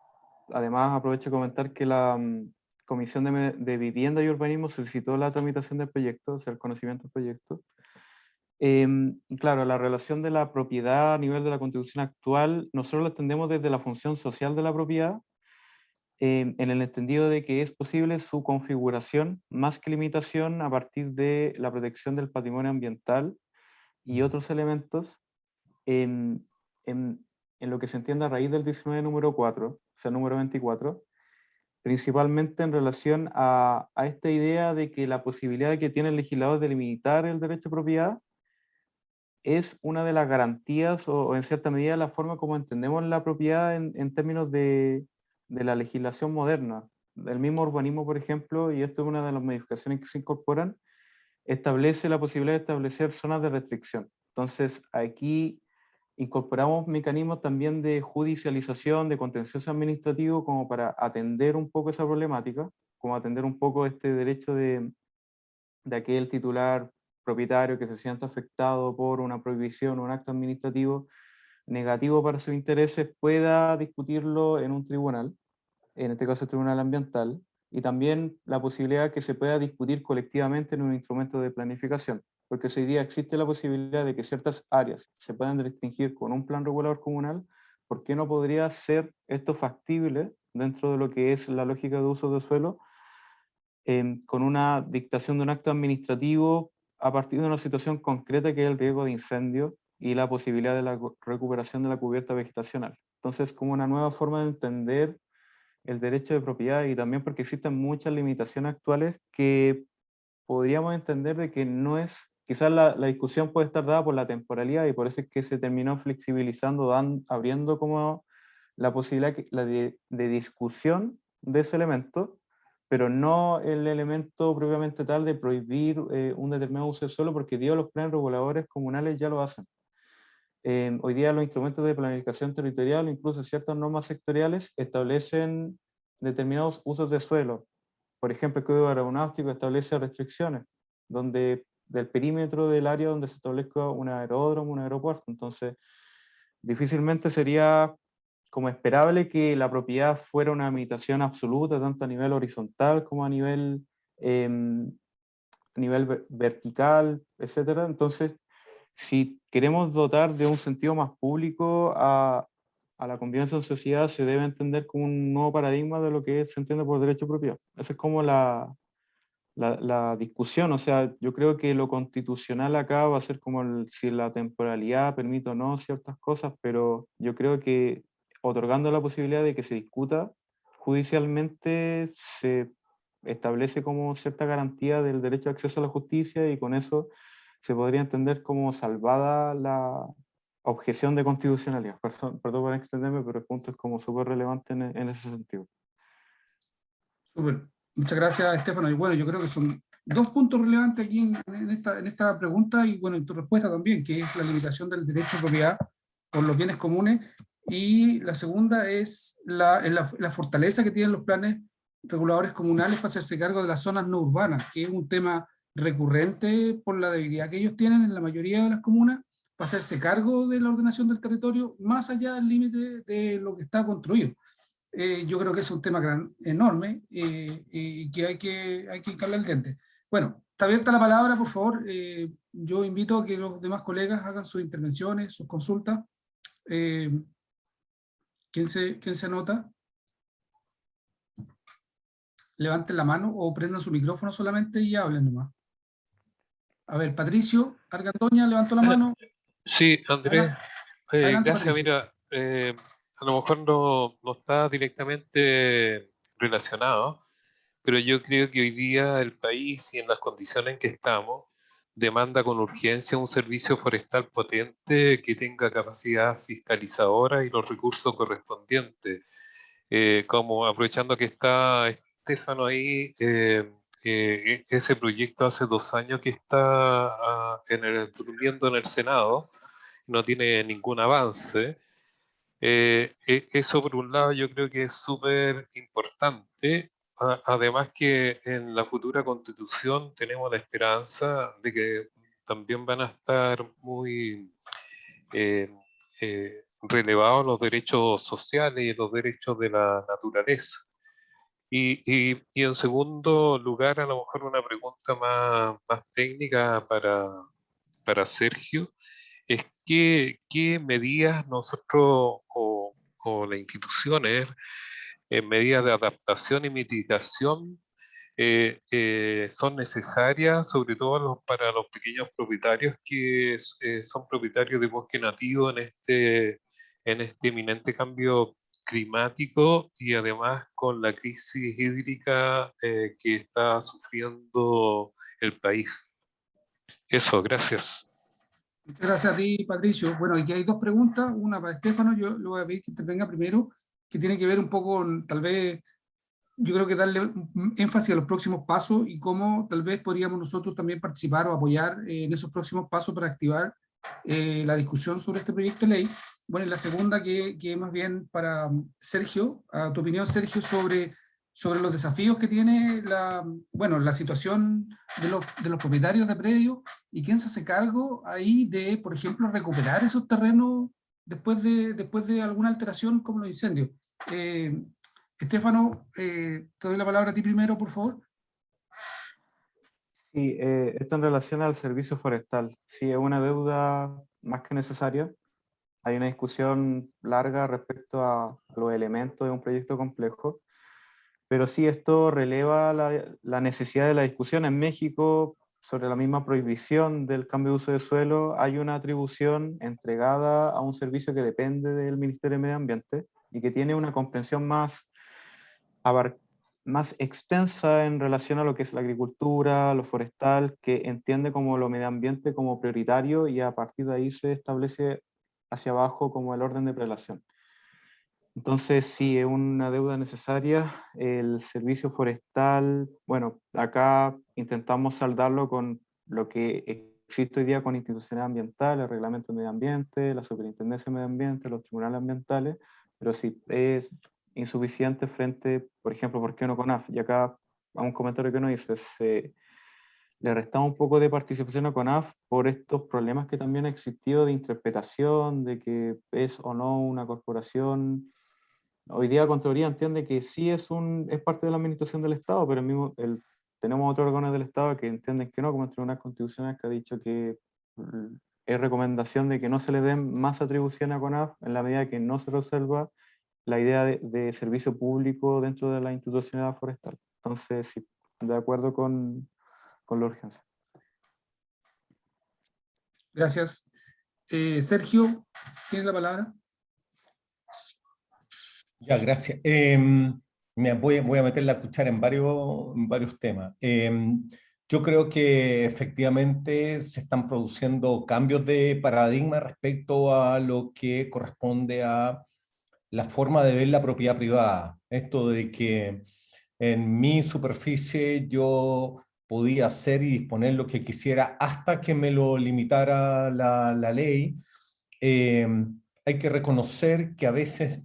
además aprovecho de comentar que la mm, Comisión de, Vivienda y Urbanismo solicitó la tramitación del proyecto, o sea, el conocimiento del proyecto. Em, claro, la relación de la propiedad a nivel de la constitución actual, nosotros la entendemos desde la función social de la propiedad, Em, en el entendido de que es posible su configuración más que limitación a partir de la protección del patrimonio ambiental y otros elementos en, en, en lo que se entiende a raíz del 19 número 4, o sea, número 24, principalmente en relación a, a, esta idea de que la posibilidad que tiene el legislador de limitar el derecho de propiedad es una de las garantías o, o en cierta medida la forma como entendemos la propiedad en, en términos de, de la legislación moderna. del mismo urbanismo, por ejemplo, y esto es una de las modificaciones que se incorporan, establece la posibilidad de establecer zonas de restricción. Entonces, aquí incorporamos mecanismos también de judicialización, de contencioso administrativo, como para atender un poco esa problemática, como atender un poco este derecho de, de aquel titular propietario que se sienta afectado por una prohibición o un acto administrativo negativo para sus intereses, pueda discutirlo en un tribunal en este caso el Tribunal Ambiental, y también la posibilidad que se pueda discutir colectivamente en un instrumento de planificación, porque hoy día existe la posibilidad de que ciertas áreas se puedan restringir con un plan regulador comunal, ¿por qué no podría ser esto factible dentro de lo que es la lógica de uso de suelo, em, con una dictación de un acto administrativo a partir de una situación concreta que es el riesgo de incendio y la posibilidad de la recuperación de la cubierta vegetacional. Entonces, como una nueva forma de entender el derecho de propiedad y también porque existen muchas limitaciones actuales que podríamos entender de que no es, quizás la, la discusión puede estar dada por la temporalidad y por eso es que se terminó flexibilizando, dan, abriendo como la posibilidad de, discusión de ese elemento, pero no el elemento propiamente tal de prohibir eh, un determinado uso suelo, porque Dios los planes reguladores comunales ya lo hacen. Eh, hoy día los instrumentos de planificación territorial, incluso ciertas normas sectoriales, establecen determinados usos de suelo. Por ejemplo, el Código Aeronáutico establece restricciones, donde del perímetro del área donde se establezca un aeródromo, un aeropuerto. Entonces, difícilmente sería como esperable que la propiedad fuera una limitación absoluta, tanto a nivel horizontal como a nivel, em, a nivel vertical, etc. Entonces, si queremos dotar de un sentido más público a, a la convivencia en sociedad, se debe entender como un nuevo paradigma de lo que se entiende por derecho de propiedad. Esa es como la, la, la, discusión, o sea, yo creo que lo constitucional acá va a ser como el, si la temporalidad permite o no ciertas cosas, pero yo creo que otorgando la posibilidad de que se discuta judicialmente, se establece como cierta garantía del derecho a acceso a la justicia y con eso se podría entender como salvada la objeción de constitucionalidad. Perdón, por extenderme, pero el punto es como súper relevante en, en, ese sentido. Súper. Muchas gracias, Estefano. Y bueno, yo creo que son dos puntos relevantes aquí en, en, esta, en esta pregunta y bueno, en tu respuesta también, que es la limitación del derecho a propiedad por los bienes comunes y la segunda es la, la, la, fortaleza que tienen los planes reguladores comunales para hacerse cargo de las zonas no urbanas, que es un tema recurrente por la debilidad que ellos tienen en la mayoría de las comunas, para hacerse cargo de la ordenación del territorio más allá del límite de lo que está construido. Eh, yo creo que es un tema gran, enorme eh, y que hay que, hay que hincarle el diente. Bueno, está abierta la palabra, por favor. Eh, yo invito a que los demás colegas hagan sus intervenciones, sus consultas. ¿Quién se, quién se anota? Levanten la mano o prendan su micrófono solamente y hablen nomás. A ver, Patricio Argandoña levantó la mano. Sí, Andrés. Eh, gracias, mira, eh, a lo mejor no, no está directamente relacionado, pero yo creo que hoy día el país y en las condiciones en que estamos, demanda con urgencia un servicio forestal potente que tenga capacidad fiscalizadora y los recursos correspondientes. Eh, como aprovechando que está Estefano ahí, eh, eh, ese proyecto hace dos años que está ah, en el, durmiendo en el Senado, no tiene ningún avance. E-, eso por un lado yo creo que es súper importante además que en la futura constitución tenemos la esperanza de que también van a estar muy eh, eh, relevados los derechos sociales y los derechos de la naturaleza. Y, y, y, en segundo lugar, a lo mejor una pregunta más, más técnica para, para Sergio, es qué, qué medidas nosotros o, o las instituciones en medidas de adaptación y mitigación eh, eh, son necesarias, sobre todo para los pequeños propietarios que eh, son propietarios de bosque nativo en este, en este eminente cambio climático y además con la crisis hídrica que está sufriendo el país. Eso, gracias. Muchas gracias a ti, Patricio. Bueno, aquí hay dos preguntas, una para Estefano, yo lo voy a pedir que intervenga primero, que tiene que ver un poco con, tal vez, yo creo que darle énfasis a los próximos pasos y cómo tal vez podríamos nosotros también participar o apoyar eh, en esos próximos pasos para activar eh, la discusión sobre este proyecto de ley. Bueno, y la segunda que, más bien para Sergio, a tu opinión Sergio, sobre, sobre los desafíos que tiene la, bueno, la situación de los, de los propietarios de predios y quién se hace cargo ahí de, por ejemplo, recuperar esos terrenos después de, después de alguna alteración como los incendios. Eh, Estefano, eh, te doy la palabra a ti primero, por favor. Sí, eh, esto en relación al servicio forestal. Sí, es una deuda más que necesaria. Hay una discusión larga respecto a los elementos de un proyecto complejo, pero sí esto releva la, la necesidad de la discusión. En México, sobre la misma prohibición del cambio de uso de suelo, hay una atribución entregada a un servicio que depende del Ministerio de Medio Ambiente y que tiene una comprensión más, más extensa en relación a lo que es la agricultura, lo forestal, que entiende como lo medio ambiente como prioritario y a partir de ahí se establece hacia abajo como el orden de prelación. Entonces, sí, es una deuda necesaria. El servicio forestal, bueno, acá intentamos saldarlo con lo que existe hoy día con instituciones ambientales, el reglamento de medio ambiente, la superintendencia de medio ambiente, los tribunales ambientales, pero sí es insuficiente frente, por ejemplo, ¿por qué no con AF? Y acá, a un comentario que uno dice, le restamos un poco de participación a CONAF por estos problemas que también ha existido de interpretación, de que es o no una corporación. Hoy día Contraloría entiende que sí es, un, es parte de la administración del Estado, pero el mismo, el, tenemos otros órganos del Estado que entienden que no, como el Tribunal Constitucional que ha dicho que mm, es recomendación de que no se le den más atribución a CONAF en la medida que no se resuelva la idea de, de servicio público dentro de la institucionalidad forestal. Entonces, sí, de acuerdo con, con la urgencia. Gracias. Eh, Sergio, ¿tienes la palabra? Ya, gracias. Em, me voy, voy, a meter la cuchara en varios, en varios temas. Eh, yo creo que efectivamente se están produciendo cambios de paradigma respecto a lo que corresponde a la forma de ver la propiedad privada. Esto de que en mi superficie yo podía hacer y disponer lo que quisiera hasta que me lo limitara la, la ley, eh, hay que reconocer que a veces,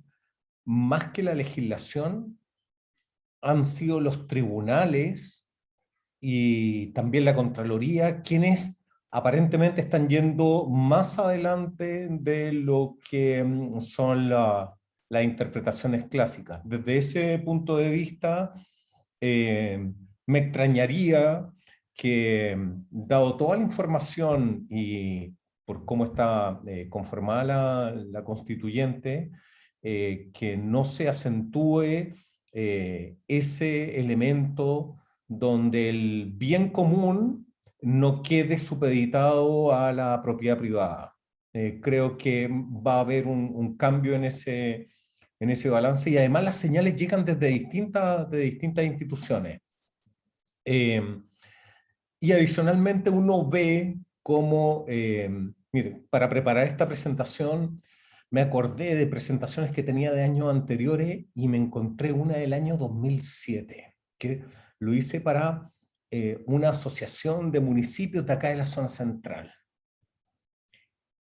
más que la legislación, han sido los tribunales y también la Contraloría quienes aparentemente están yendo más adelante de lo que mm, son las interpretaciones clásicas. Desde ese punto de vista, eh, me extrañaría que, dado toda la información y por cómo está eh, conformada la, constituyente, eh, que no se acentúe ese elemento donde el bien común no quede supeditado a la propiedad privada. creo que va a haber un, un, cambio en ese, en ese balance y además las señales llegan desde distintas, de distintas instituciones. Em, y adicionalmente uno ve cómo, em, mire, para preparar esta presentación me acordé de presentaciones que tenía de años anteriores y me encontré una del año 2007, que lo hice para eh, una asociación de municipios de acá de la zona central.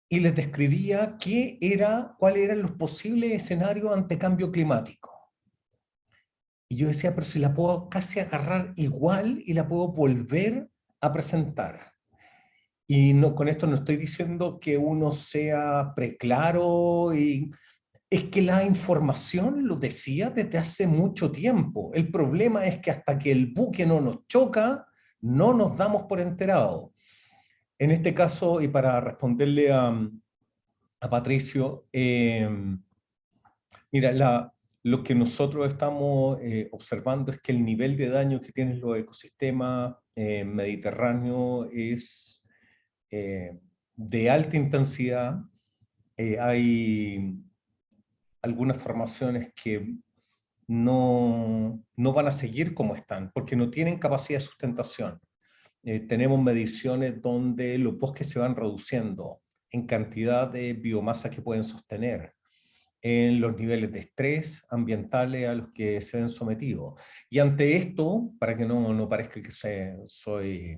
Y les describía qué era, cuáles eran los posibles escenarios ante cambio climático. Y yo decía, pero si la puedo casi agarrar igual y la puedo volver a presentar. Y no, con esto no estoy diciendo que uno sea preclaro y es que la información lo decía desde hace mucho tiempo. El problema es que hasta que el buque no nos choca, no nos damos por enterado. En este caso, y para responderle a, a Patricio, eh, mira, lo que nosotros estamos eh, observando es que el nivel de daño que tienen los ecosistemas eh, mediterráneos es eh, de alta intensidad. hay algunas formaciones que no, no, van a seguir como están, porque no tienen capacidad de sustentación. Tenemos mediciones donde los bosques se van reduciendo en cantidad de biomasa que pueden sostener en los niveles de estrés ambientales a los que se ven sometidos. Y ante esto, para que no, no parezca que soy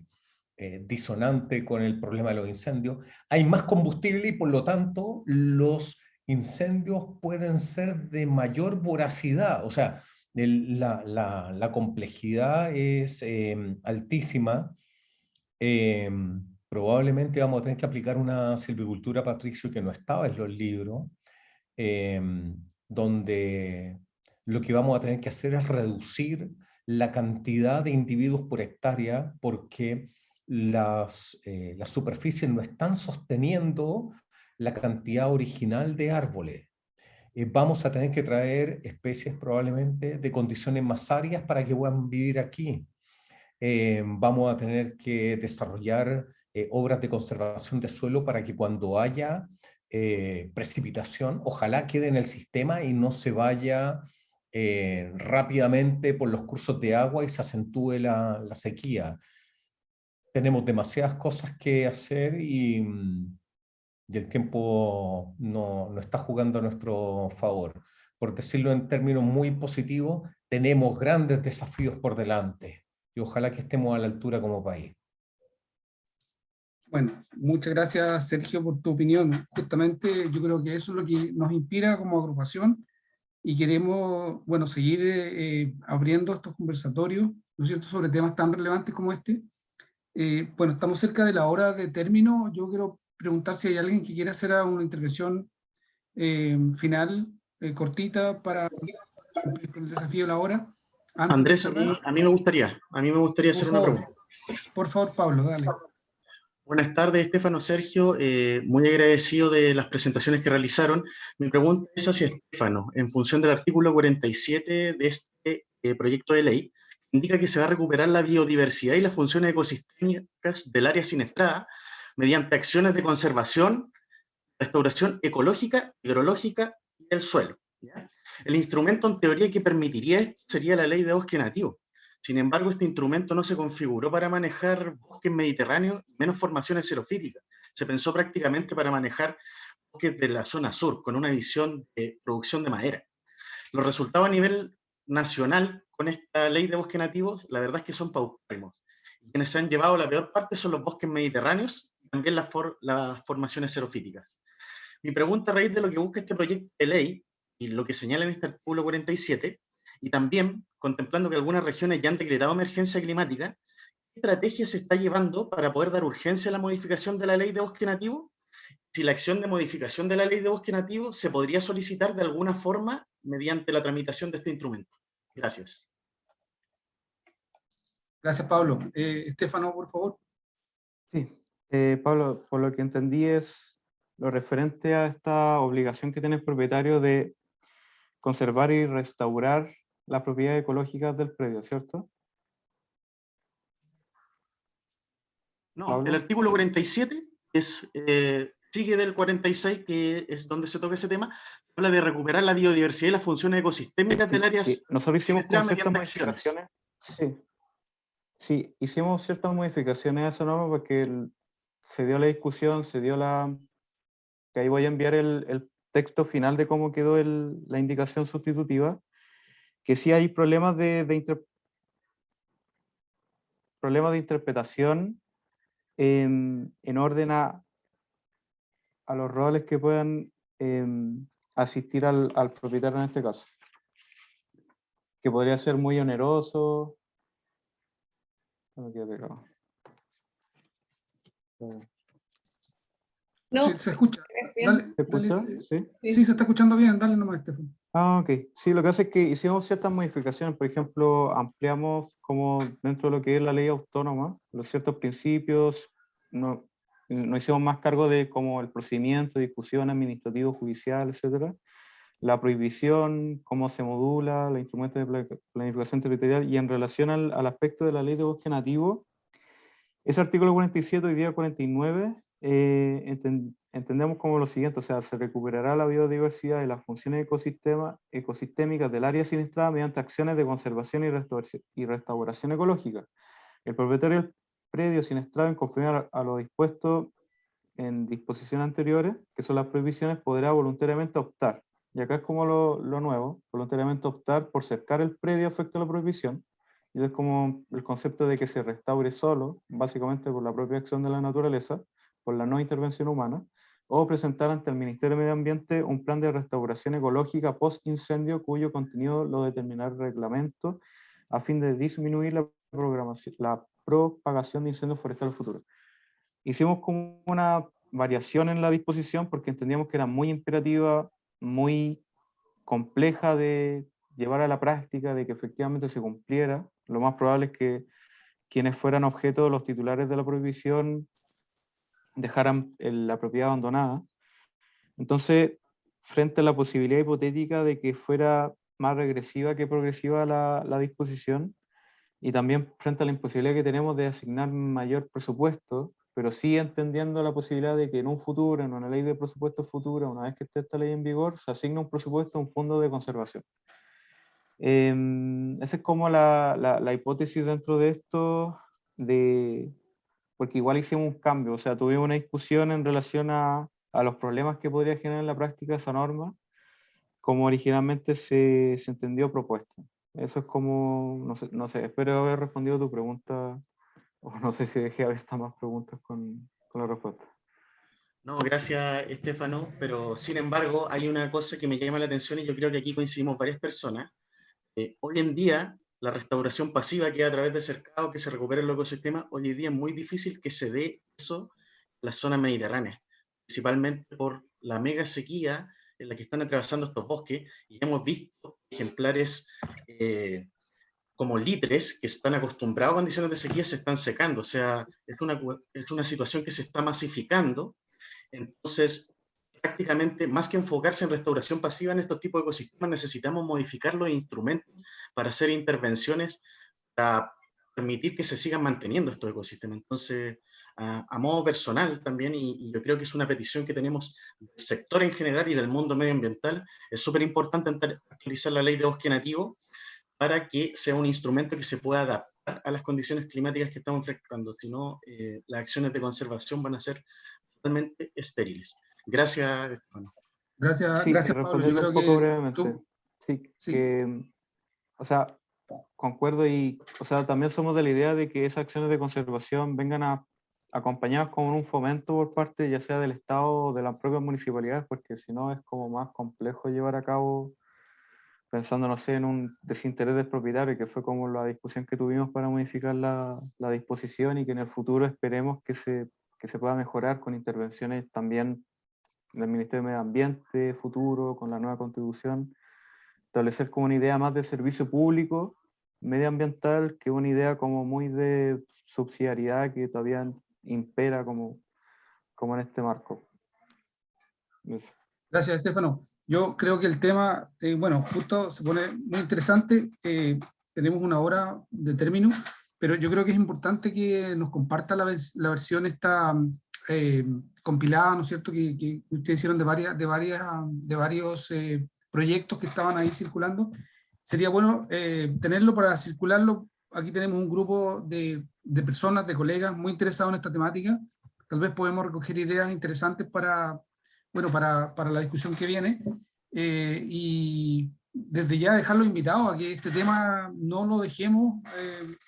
eh, disonante con el problema de los incendios, hay más combustible y por lo tanto los incendios pueden ser de mayor voracidad, o sea, la, la, la, complejidad es em, altísima, em, probablemente vamos a tener que aplicar una silvicultura, Patricio, que no estaba en los libros, Em, donde lo que vamos a tener que hacer es reducir la cantidad de individuos por hectárea porque las, eh, las superficies no están sosteniendo la cantidad original de árboles. Eh, vamos a tener que traer especies probablemente de condiciones más áreas para que puedan vivir aquí. Em, vamos a tener que desarrollar eh, obras de conservación de suelo para que cuando haya eh, precipitación, ojalá quede en el sistema y no se vaya eh, rápidamente por los cursos de agua y se acentúe la, sequía. Tenemos demasiadas cosas que hacer y, mm, y el tiempo no, no, está jugando a nuestro favor. Por decirlo en términos muy positivos, tenemos grandes desafíos por delante y ojalá que estemos a la altura como país. Bueno, muchas gracias Sergio por tu opinión. Justamente yo creo que eso es lo que nos inspira como agrupación y queremos, bueno, seguir eh, abriendo estos conversatorios, ¿no es cierto?, sobre temas tan relevantes como este. Eh, bueno, estamos cerca de la hora de término. Yo quiero preguntar si hay alguien que quiera hacer una intervención eh, final, eh, cortita, para el desafío de la hora. Andrés, a mí, a mí, me gustaría, a mí me gustaría hacer una pregunta. Por favor, Pablo, dale. Buenas tardes, Estefano, Sergio. Eh, muy agradecido de las presentaciones que realizaron. Mi pregunta es hacia Estefano. En función del artículo 47 de este eh, proyecto de ley, indica que se va a recuperar la biodiversidad y las funciones ecosistémicas del área siniestrada mediante acciones de conservación, restauración ecológica, hidrológica y del suelo. El instrumento en teoría que permitiría esto sería la ley de bosque nativo. Sin embargo, este instrumento no se configuró para manejar bosques mediterráneos, menos formaciones xerofíticas. Se pensó prácticamente para manejar bosques de la zona sur, con una visión de producción de madera. Los resultados a nivel nacional con esta ley de bosques nativos, la verdad es que son paupérrimos. Quienes se han llevado la peor parte son los bosques mediterráneos y también las, las formaciones xerofíticas. Mi pregunta a raíz de lo que busca este proyecto de ley y lo que señala en este artículo 47 y también, contemplando que algunas regiones ya han decretado emergencia climática, ¿qué estrategia se está llevando para poder dar urgencia a la modificación de la ley de bosque nativo? Si la acción de modificación de la ley de bosque nativo se podría solicitar de alguna forma mediante la tramitación de este instrumento. Gracias. Gracias, Pablo. Eh, Estefano, por favor. Sí, eh, Pablo, por lo que entendí es lo referente a esta obligación que tiene el propietario de conservar y restaurar las propiedades ecológicas del predio, ¿cierto? No, el artículo 47 es, eh, sigue del 46, que es donde se toca ese tema, habla de recuperar la biodiversidad y las funciones ecosistémicas del área. Sí, nosotros hicimos ciertas modificaciones. Sí. sí, hicimos ciertas modificaciones a esa norma porque se dio la discusión, se dio la... que ahí voy a enviar el, el texto final de cómo quedó el, la indicación sustitutiva, que sí hay problemas de, problemas de interpretación en, en orden a, a, los roles que puedan em, asistir al, propietario en este caso. Que podría ser muy oneroso. No. se escucha. ¿Se escucha? ¿Sí? ¿Sí? se está escuchando bien. Dale nomás, Estefan. Ah, ok. Sí, lo que hace es que hicimos ciertas modificaciones. Por ejemplo, ampliamos como dentro de lo que es la ley autónoma, los ciertos principios. No, no hicimos más cargo de como el procedimiento, discusión administrativo, judicial, etcétera. La prohibición, cómo se modula, los instrumentos de planificación territorial y en relación al, al aspecto de la ley de bosque nativo, ese artículo 47 y día 49 eh, entendemos como lo siguiente, o sea, se recuperará la biodiversidad y las funciones ecosistema, ecosistémicas del área siniestrada mediante acciones de conservación y restauración, y restauración ecológica. El propietario del predio siniestrado en conformidad a, lo dispuesto en disposiciones anteriores, que son las prohibiciones, podrá voluntariamente optar. Y acá es como lo, lo nuevo, voluntariamente optar por cercar el predio afecto a la prohibición, y es como el concepto de que se restaure solo, básicamente por la propia acción de la naturaleza, por la no intervención humana, o presentar ante el Ministerio de Medio Ambiente un plan de restauración ecológica post-incendio cuyo contenido lo determinará el reglamento a fin de disminuir la, propagación de incendios forestales futuros. Hicimos como una variación en la disposición porque entendíamos que era muy imperativa, muy compleja de llevar a la práctica, de que efectivamente se cumpliera. Lo más probable es que quienes fueran objeto de los titulares de la prohibición dejaran la propiedad abandonada. Entonces, frente a la posibilidad hipotética de que fuera más regresiva que progresiva la, la disposición, y también frente a la imposibilidad que tenemos de asignar mayor presupuesto, pero sí entendiendo la posibilidad de que en un futuro, en una ley de presupuesto futura, una vez que esté esta ley en vigor, se asigne un presupuesto a un fondo de conservación. Eh, esa es como la, la, la, hipótesis dentro de esto de, porque igual hicimos un cambio, o sea, tuvimos una discusión en relación a, a los problemas que podría generar en la práctica esa norma, como originalmente se, se entendió propuesta. Eso es como, no sé, no sé, espero haber respondido tu pregunta, o no sé si dejé haber más preguntas con, con la respuesta. No, gracias Estefano, pero sin embargo hay una cosa que me llama la atención y yo creo que aquí coincidimos varias personas. Eh, hoy en día la restauración pasiva que a través de cercado, que se recupere el ecosistema, hoy en día es muy difícil que se dé eso en la zona mediterránea, principalmente por la mega sequía en la que están atravesando estos bosques, y hemos visto ejemplares eh, como litres que están acostumbrados a condiciones de sequía se están secando, o sea, es una, es una situación que se está masificando, entonces prácticamente más que enfocarse en restauración pasiva en estos tipos de ecosistemas, necesitamos modificar los instrumentos para hacer intervenciones para permitir que se sigan manteniendo estos ecosistemas. Entonces, a, modo personal también, y, yo creo que es una petición que tenemos del sector en general y del mundo medioambiental, es súper importante actualizar la ley de bosque nativo para que sea un instrumento que se pueda adaptar a las condiciones climáticas que estamos enfrentando, si no, eh, las acciones de conservación van a ser totalmente estériles. Gracias, Estefano. Gracias, gracias Pablo. Yo creo un poco brevemente. Sí, Que, o sea, concuerdo y, o sea, también somos de la idea de que esas acciones de conservación vengan a, acompañadas con un fomento por parte ya sea del Estado o de las propias municipalidades, porque si no es como más complejo llevar a cabo pensando, no sé, en un desinterés del propietario, que fue como la discusión que tuvimos para modificar la, la disposición y que en el futuro esperemos que se, que se pueda mejorar con intervenciones también del Ministerio de Medio Ambiente futuro, con la nueva constitución, establecer como una idea más de servicio público medioambiental que una idea como muy de subsidiariedad que todavía impera como, como en este marco. Gracias, Estefano. Yo creo que el tema, eh, bueno, justo se pone muy interesante. Eh, tenemos una hora de término, pero yo creo que es importante que nos comparta la, la versión esta eh, compilada, ¿no es cierto?, que, que, ustedes hicieron de, varias, de, varias, de varios eh, proyectos que estaban ahí circulando. Sería bueno eh, tenerlo para circularlo. Aquí tenemos un grupo de, de, personas, de colegas muy interesados en esta temática. Tal vez podemos recoger ideas interesantes para, bueno, para, para la discusión que viene. y desde ya dejarlo invitado a que este tema no lo dejemos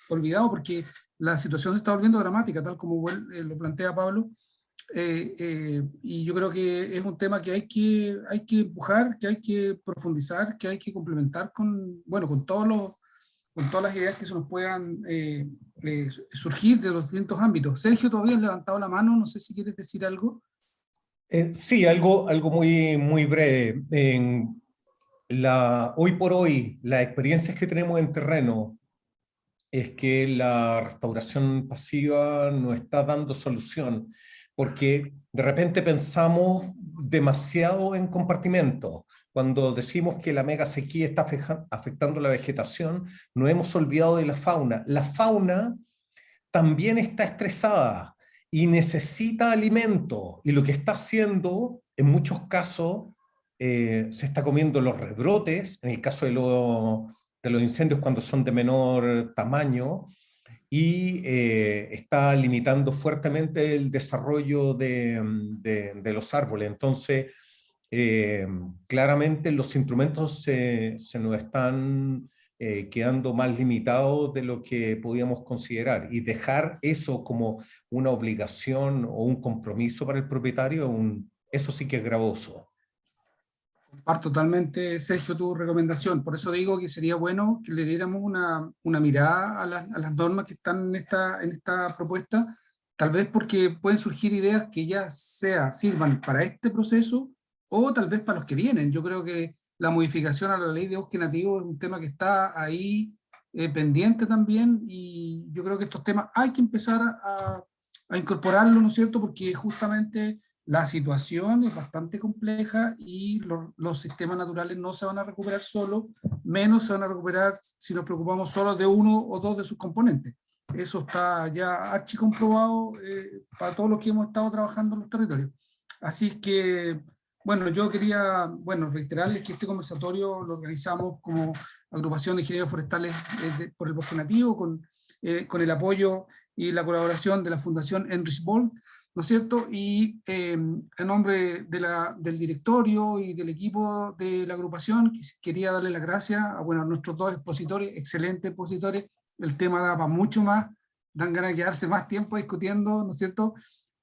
olvidado porque la situación se está volviendo dramática, tal como lo plantea Pablo, eh, eh, y yo creo que es un tema que hay que, hay que empujar, que hay que profundizar, que hay que complementar con, bueno, con, todos los, con todas las ideas que se nos puedan eh, surgir de los distintos ámbitos. Sergio, todavía has levantado la mano, no sé si quieres decir algo. sí, algo, algo muy, muy breve. En la, hoy por hoy, las experiencias que tenemos en terreno es que la restauración pasiva no está dando solución porque de repente pensamos demasiado en compartimentos. Cuando decimos que la mega sequía está afectando la vegetación, no hemos olvidado de la fauna. La fauna también está estresada y necesita alimento, y lo que está haciendo, en muchos casos, eh, se está comiendo los rebrotes, en el caso de, de los incendios cuando son de menor tamaño, y eh, está limitando fuertemente el desarrollo de, mm, los árboles. Entonces, eh, claramente los instrumentos se, se nos están eh, quedando más limitados de lo que podíamos considerar. Y dejar eso como una obligación o un compromiso para el propietario, eso sí que es gravoso. Comparto totalmente, Sergio, tu recomendación. Por eso digo que sería bueno que le diéramos una, una mirada a, a, las normas que están en esta, en esta propuesta, tal vez porque pueden surgir ideas que ya sea sirvan para este proceso o tal vez para los que vienen. Yo creo que la modificación a la ley de bosque nativo es un tema que está ahí eh, pendiente también y yo creo que estos temas hay que empezar a, a ¿no es cierto? Porque justamente la situación es bastante compleja y los sistemas naturales no se van a recuperar solo, menos se van a recuperar si nos preocupamos solo de uno o dos de sus componentes. Eso está ya archi comprobado eh, para todos los que hemos estado trabajando en los territorios. Así que, bueno, yo quería, bueno, reiterarles que este conversatorio lo organizamos como agrupación de ingenieros forestales eh, por el bosque nativo, con, eh, con el apoyo y la colaboración de la Fundación Enrich Boll, ¿no es cierto? Y eh, nombre de la, del directorio y del equipo de la agrupación, quería darle las gracias a, bueno, a nuestros dos expositores, excelentes expositores, el tema da para mucho más, dan ganas de quedarse más tiempo discutiendo, ¿no es cierto?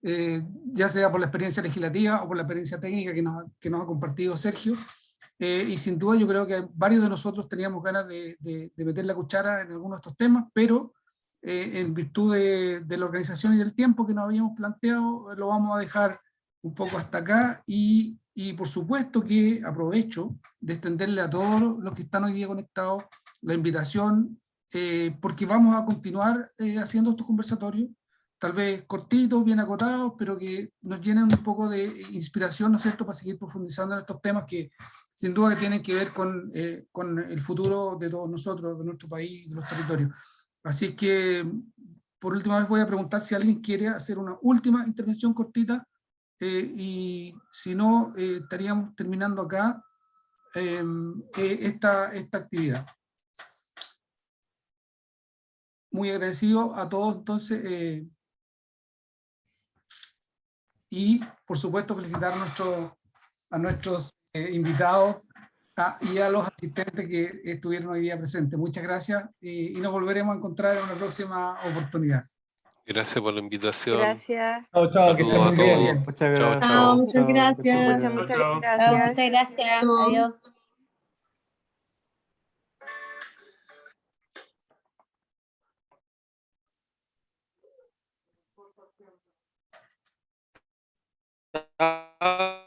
Eh, ya sea por la experiencia legislativa o por la experiencia técnica que nos, que nos ha compartido Sergio. eh, y sin duda yo creo que varios de nosotros teníamos ganas de, de, de meter la cuchara en algunos de estos temas, pero eh, en virtud de, de, la organización y del tiempo que nos habíamos planteado, lo vamos a dejar un poco hasta acá, y, y por supuesto que aprovecho de extenderle a todos los que están hoy día conectados la invitación, eh, porque vamos a continuar eh, haciendo estos conversatorios, tal vez cortitos, bien acotados, pero que nos llenen un poco de inspiración, ¿no es cierto?, para seguir profundizando en estos temas que sin duda que tienen que ver con, eh, con el futuro de todos nosotros, de nuestro país, de los territorios. Así que, por última vez voy a preguntar si alguien quiere hacer una última intervención cortita, eh, y si no, eh, estaríamos terminando acá eh, esta, esta actividad. Muy agradecido a todos entonces, y por supuesto felicitar a nuestros invitados y a los asistentes que estuvieron hoy día presentes. Muchas gracias y, y nos volveremos a encontrar en una próxima oportunidad. Gracias por la invitación. Gracias. Chao, chao, que estén muy bien. Muchas gracias. Chao, muchas gracias. Muchas, muchas gracias. Muchas gracias. Adiós. Uh,